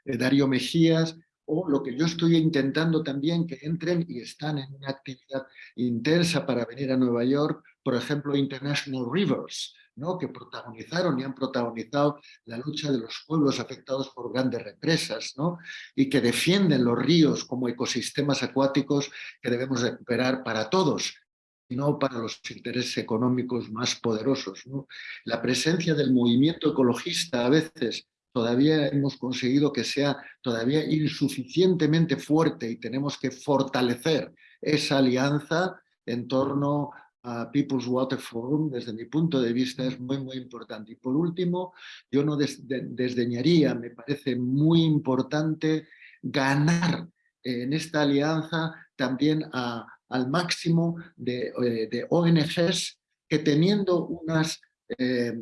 Darío Mejías, o lo que yo estoy intentando también que entren y están en una actividad intensa para venir a Nueva York, por ejemplo, International Rivers, ¿no? que protagonizaron y han protagonizado la lucha de los pueblos afectados por grandes represas ¿no? y que defienden los ríos como ecosistemas acuáticos que debemos recuperar para todos, no para los intereses económicos más poderosos. La presencia del movimiento ecologista a veces todavía hemos conseguido que sea todavía insuficientemente fuerte y tenemos que fortalecer esa alianza en torno a People's Water Forum, desde mi punto de vista es muy, muy importante. Y por último, yo no desdeñaría, me parece muy importante ganar en esta alianza también al máximo de, eh, ONGs que teniendo unas eh,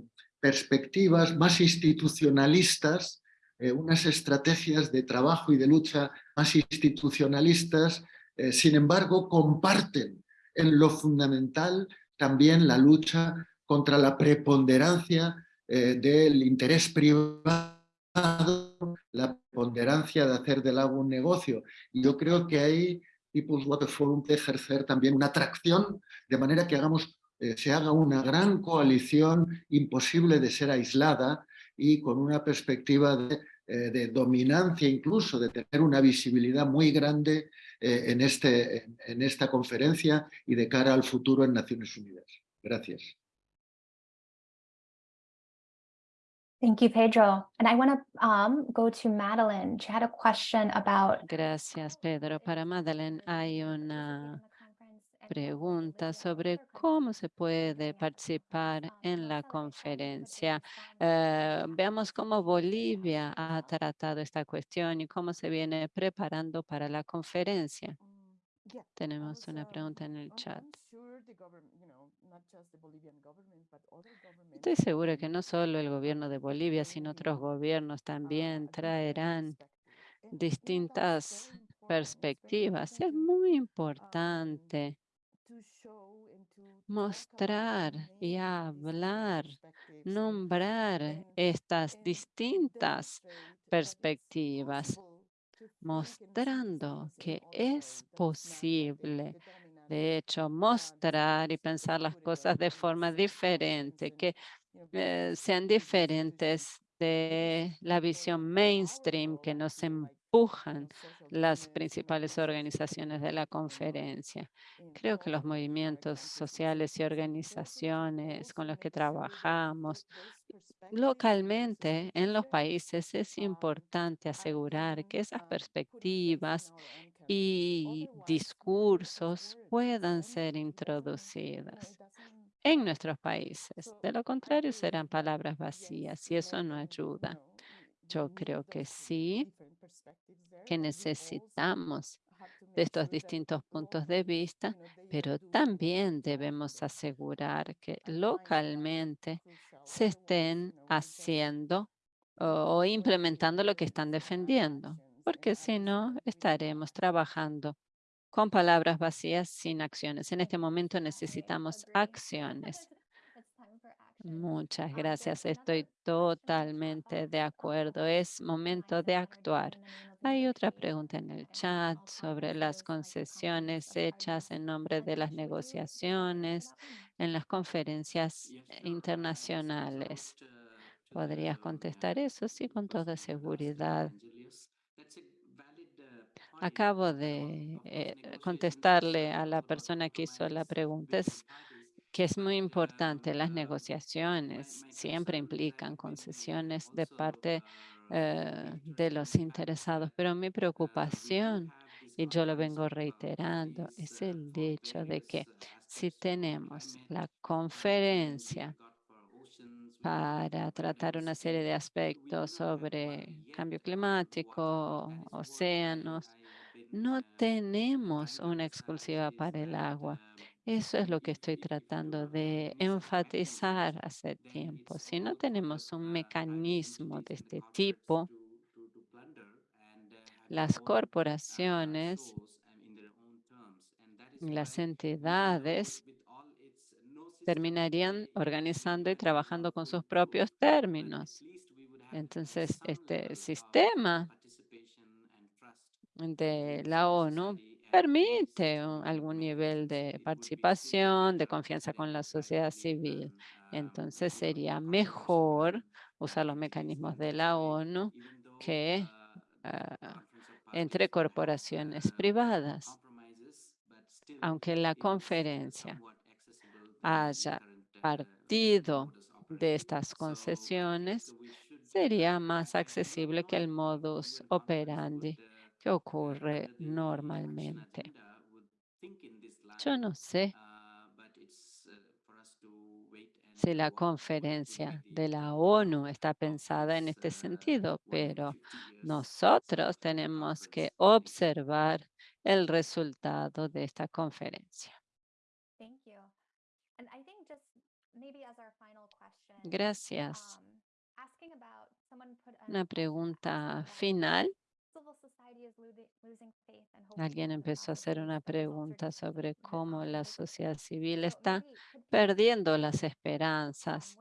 perspectivas más institucionalistas eh, unas estrategias de trabajo y de lucha más institucionalistas, eh, sin embargo, comparten en lo fundamental también la lucha contra la preponderancia eh, del interés privado, la preponderancia de hacer del agua un negocio. Y yo creo que ahí People's Water Forum puede ejercer también una atracción, de manera que hagamos, eh, se haga una gran coalición imposible de ser aislada y con una perspectiva de, eh, de dominancia incluso, de tener una visibilidad muy grande eh, en, este, en, en esta conferencia y de cara al futuro en Naciones Unidas. Gracias. Thank you, Pedro. And I want to um, go to Madeline. She had a question about Gracias, Pedro. Para Madeleine hay una pregunta sobre cómo se puede participar en la conferencia. Eh, veamos cómo Bolivia ha tratado esta cuestión y cómo se viene preparando para la conferencia. Tenemos una pregunta en el chat. Estoy segura que no solo el gobierno de Bolivia, sino otros gobiernos también traerán distintas perspectivas. Es muy importante mostrar y hablar, nombrar estas distintas perspectivas, mostrando que es posible, de hecho, mostrar y pensar las cosas de forma diferente, que eh, sean diferentes de la visión mainstream que nos empujan las principales organizaciones de la conferencia. Creo que los movimientos sociales y organizaciones con los que trabajamos localmente en los países es importante asegurar que esas perspectivas y discursos puedan ser introducidas en nuestros países. De lo contrario, serán palabras vacías y eso no ayuda. Yo creo que sí, que necesitamos de estos distintos puntos de vista, pero también debemos asegurar que localmente se estén haciendo o, o implementando lo que están defendiendo, porque si no, estaremos trabajando con palabras vacías sin acciones. En este momento necesitamos acciones. Muchas gracias. Estoy totalmente de acuerdo. Es momento de actuar. Hay otra pregunta en el chat sobre las concesiones hechas en nombre de las negociaciones en las conferencias internacionales. ¿Podrías contestar eso? Sí, con toda seguridad. Acabo de eh, contestarle a la persona que hizo la pregunta. Es que es muy importante. Las negociaciones siempre implican concesiones de parte eh, de los interesados, pero mi preocupación, y yo lo vengo reiterando, es el hecho de que si tenemos la conferencia para tratar una serie de aspectos sobre cambio climático, océanos, no tenemos una exclusiva para el agua. Eso es lo que estoy tratando de enfatizar hace tiempo. Si no tenemos un mecanismo de este tipo, las corporaciones, las entidades terminarían organizando y trabajando con sus propios términos. Entonces, este sistema de la ONU permite algún nivel de participación, de confianza con la sociedad civil. Entonces sería mejor usar los mecanismos de la ONU que ah, entre corporaciones privadas. Aunque la conferencia haya partido de estas concesiones, sería más accesible que el modus operandi ocurre normalmente. Yo no sé si la conferencia de la ONU está pensada en este sentido, pero nosotros tenemos que observar el resultado de esta conferencia. Gracias. Una pregunta final. Alguien empezó a hacer una pregunta sobre cómo la sociedad civil está perdiendo las esperanzas.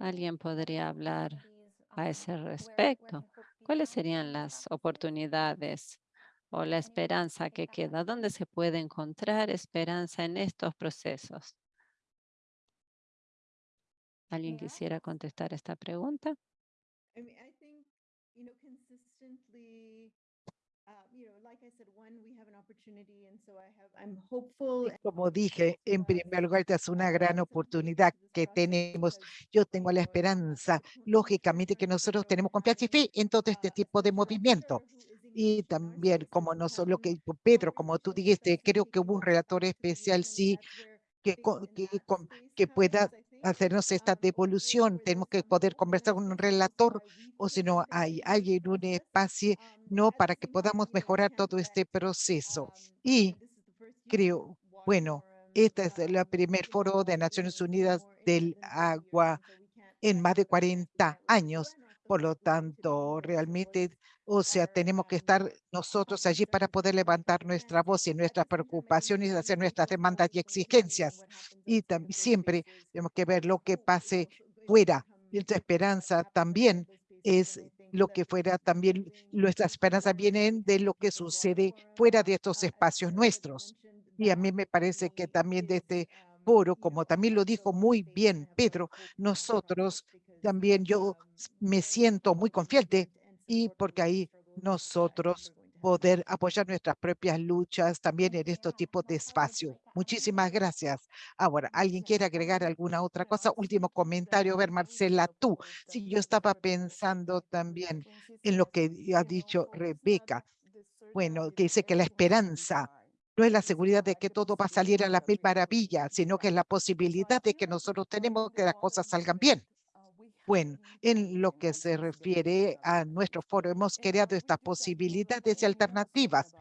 ¿Alguien podría hablar a ese respecto? ¿Cuáles serían las oportunidades o la esperanza que queda? ¿Dónde se puede encontrar esperanza en estos procesos? ¿Alguien quisiera contestar esta pregunta? Como dije, en primer lugar, esta es una gran oportunidad que tenemos. Yo tengo la esperanza, lógicamente, que nosotros tenemos confianza y fe en todo este tipo de movimiento. Y también, como no solo que Pedro, como tú dijiste, creo que hubo un relator especial, sí, que, que, que pueda hacernos esta devolución. Tenemos que poder conversar con un relator o si no hay alguien, un espacio, no, para que podamos mejorar todo este proceso. Y creo, bueno, este es el primer foro de Naciones Unidas del agua en más de 40 años. Por lo tanto, realmente, o sea, tenemos que estar nosotros allí para poder levantar nuestra voz y nuestras preocupaciones, hacer nuestras demandas y exigencias. Y también siempre tenemos que ver lo que pase fuera. Nuestra esperanza también es lo que fuera también, nuestra esperanza vienen de lo que sucede fuera de estos espacios nuestros. Y a mí me parece que también de este foro, como también lo dijo muy bien Pedro, nosotros también yo me siento muy confiante y porque ahí nosotros poder apoyar nuestras propias luchas también en estos tipos de espacio. Muchísimas gracias. Ahora, ¿alguien quiere agregar alguna otra cosa? Último comentario, ver, Marcela, tú. Sí, yo estaba pensando también en lo que ha dicho Rebeca. Bueno, que dice que la esperanza no es la seguridad de que todo va a salir a la mil maravilla, sino que es la posibilidad de que nosotros tenemos que las cosas salgan bien. Bueno, en lo que se refiere a nuestro foro, hemos creado estas posibilidades y alternativas.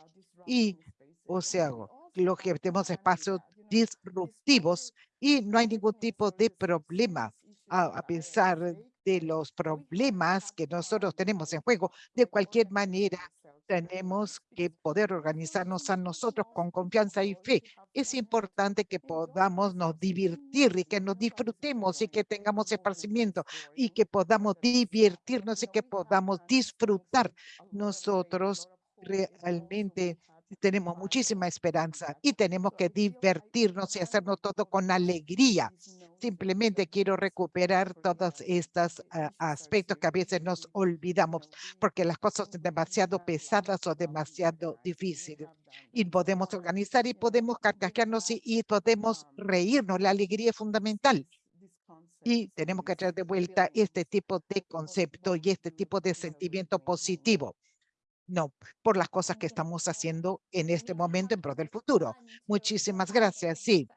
Y, o sea, lo que tenemos espacios disruptivos y no hay ningún tipo de problema a, pesar de los problemas que nosotros tenemos en juego. De cualquier manera, tenemos que poder organizarnos a nosotros con confianza y fe. Es importante que podamos nos divertir y que nos disfrutemos y que tengamos esparcimiento y que podamos divertirnos y que podamos disfrutar. Nosotros realmente tenemos muchísima esperanza y tenemos que divertirnos y hacernos todo con alegría. Simplemente quiero recuperar todos estos ah, aspectos que a veces nos olvidamos porque las cosas son demasiado pesadas o demasiado difíciles. Y podemos organizar y podemos carcajearnos y, y podemos reírnos. La alegría es fundamental. Y tenemos que traer de vuelta este tipo de concepto y este tipo de sentimiento positivo. No, por las cosas que estamos haciendo en este momento en pro del futuro. Muchísimas gracias. Sí.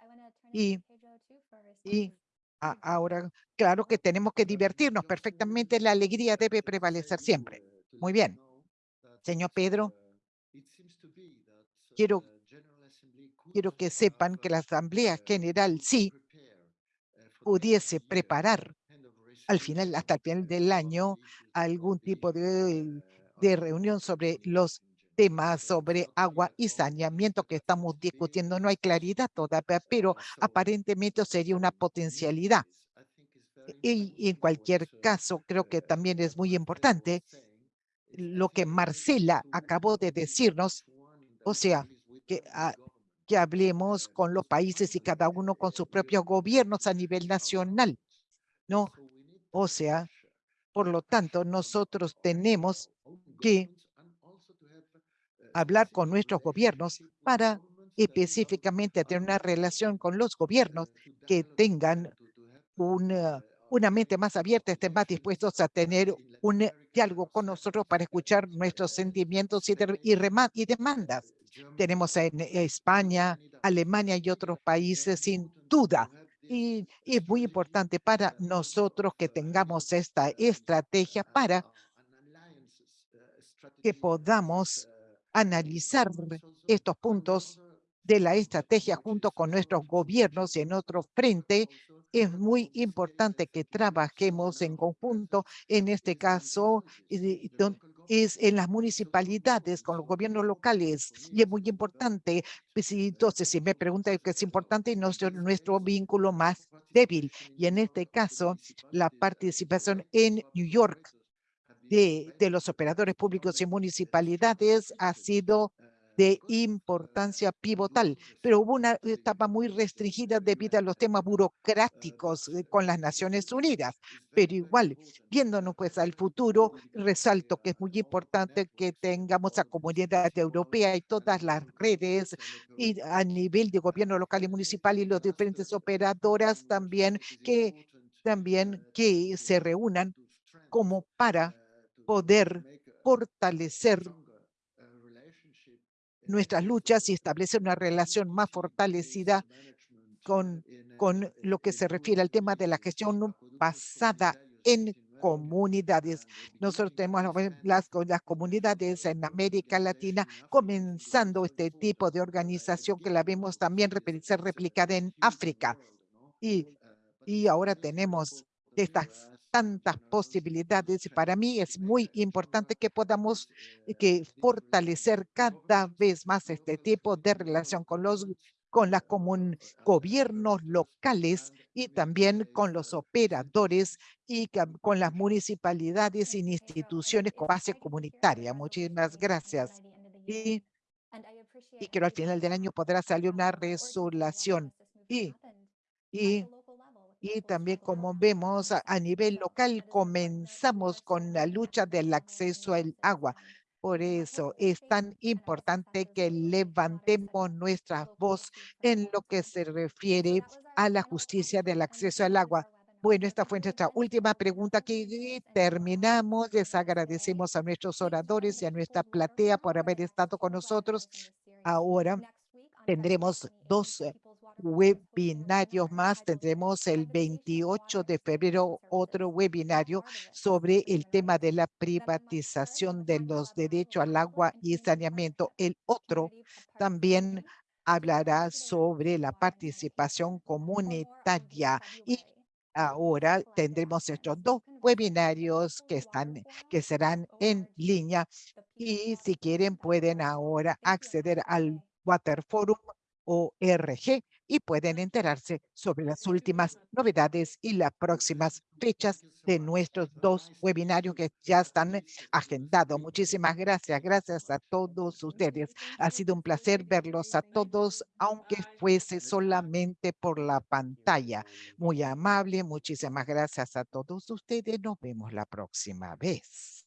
Y, y a- ahora, claro que tenemos que divertirnos perfectamente. La alegría debe prevalecer siempre. Muy bien. Señor Pedro, quiero- quiero que sepan que la Asamblea General sí pudiese preparar al final, hasta el final del año, algún tipo de, de reunión sobre los temas sobre agua y saneamiento que estamos discutiendo. No hay claridad todavía, pero aparentemente sería una potencialidad. Y, en cualquier caso, creo que también es muy importante lo que Marcela acabó de decirnos, o sea, que, ah, que hablemos con los países y cada uno con sus propios gobiernos a nivel nacional, ¿no? O sea, por lo tanto, nosotros tenemos que hablar con nuestros gobiernos para específicamente tener una relación con los gobiernos que tengan una, una mente más abierta, estén más dispuestos a tener un eh, diálogo con nosotros para escuchar nuestros sentimientos y, y, y demandas. Tenemos en España, Alemania y otros países sin duda. Y es muy importante para nosotros que tengamos esta estrategia para que podamos analizar estos puntos de la estrategia junto con nuestros gobiernos y en otro frente es muy importante que trabajemos en conjunto, en este caso, es en las municipalidades, con los gobiernos locales, y es muy importante. Pues, entonces, si me preguntan qué es importante, nuestro, nuestro vínculo más débil, y en este caso, la participación en New York de, los operadores públicos y municipalidades ha sido de importancia pivotal, pero hubo una etapa muy restringida debido a los temas burocráticos eh, con las Naciones Unidas. Pero igual, viéndonos pues al futuro, resalto que es muy importante que tengamos a comunidad europea y todas las redes y a nivel de gobierno local y municipal y los diferentes operadoras también que también que se reúnan como para poder fortalecer nuestras luchas y establecer una relación más fortalecida con, con lo que se refiere al tema de la gestión basada en comunidades. Nosotros tenemos las, las comunidades en América Latina comenzando este tipo de organización que la vemos también ser replicada en África. Y, y ahora tenemos estas tantas posibilidades y para mí es muy importante que podamos eh, que fortalecer cada vez más este tipo de relación con los con comun gobiernos locales y también con los operadores y con las municipalidades y instituciones con base comunitaria. Muchísimas gracias. Y, y quiero al final del año podrá salir una resolución. Y, y y también como vemos a, nivel local comenzamos con la lucha del acceso al agua. Por eso es tan importante que levantemos nuestra voz en lo que se refiere a la justicia del acceso al agua. Bueno, esta fue nuestra última pregunta que terminamos. Les agradecemos a nuestros oradores y a nuestra platea por haber estado con nosotros. Ahora tendremos dos webinarios más. Tendremos el 28 de febrero otro webinario sobre el tema de la privatización de los derechos al agua y saneamiento. El otro también hablará sobre la participación comunitaria y ahora tendremos estos dos webinarios que están que serán en línea y si quieren pueden ahora acceder al Water Forum ORG y pueden enterarse sobre las últimas novedades y las próximas fechas de nuestros dos webinarios que ya están agendados. Muchísimas gracias. Gracias a todos ustedes. Ha sido un placer verlos a todos, aunque fuese solamente por la pantalla. Muy amable. Muchísimas gracias a todos ustedes. Nos vemos la próxima vez.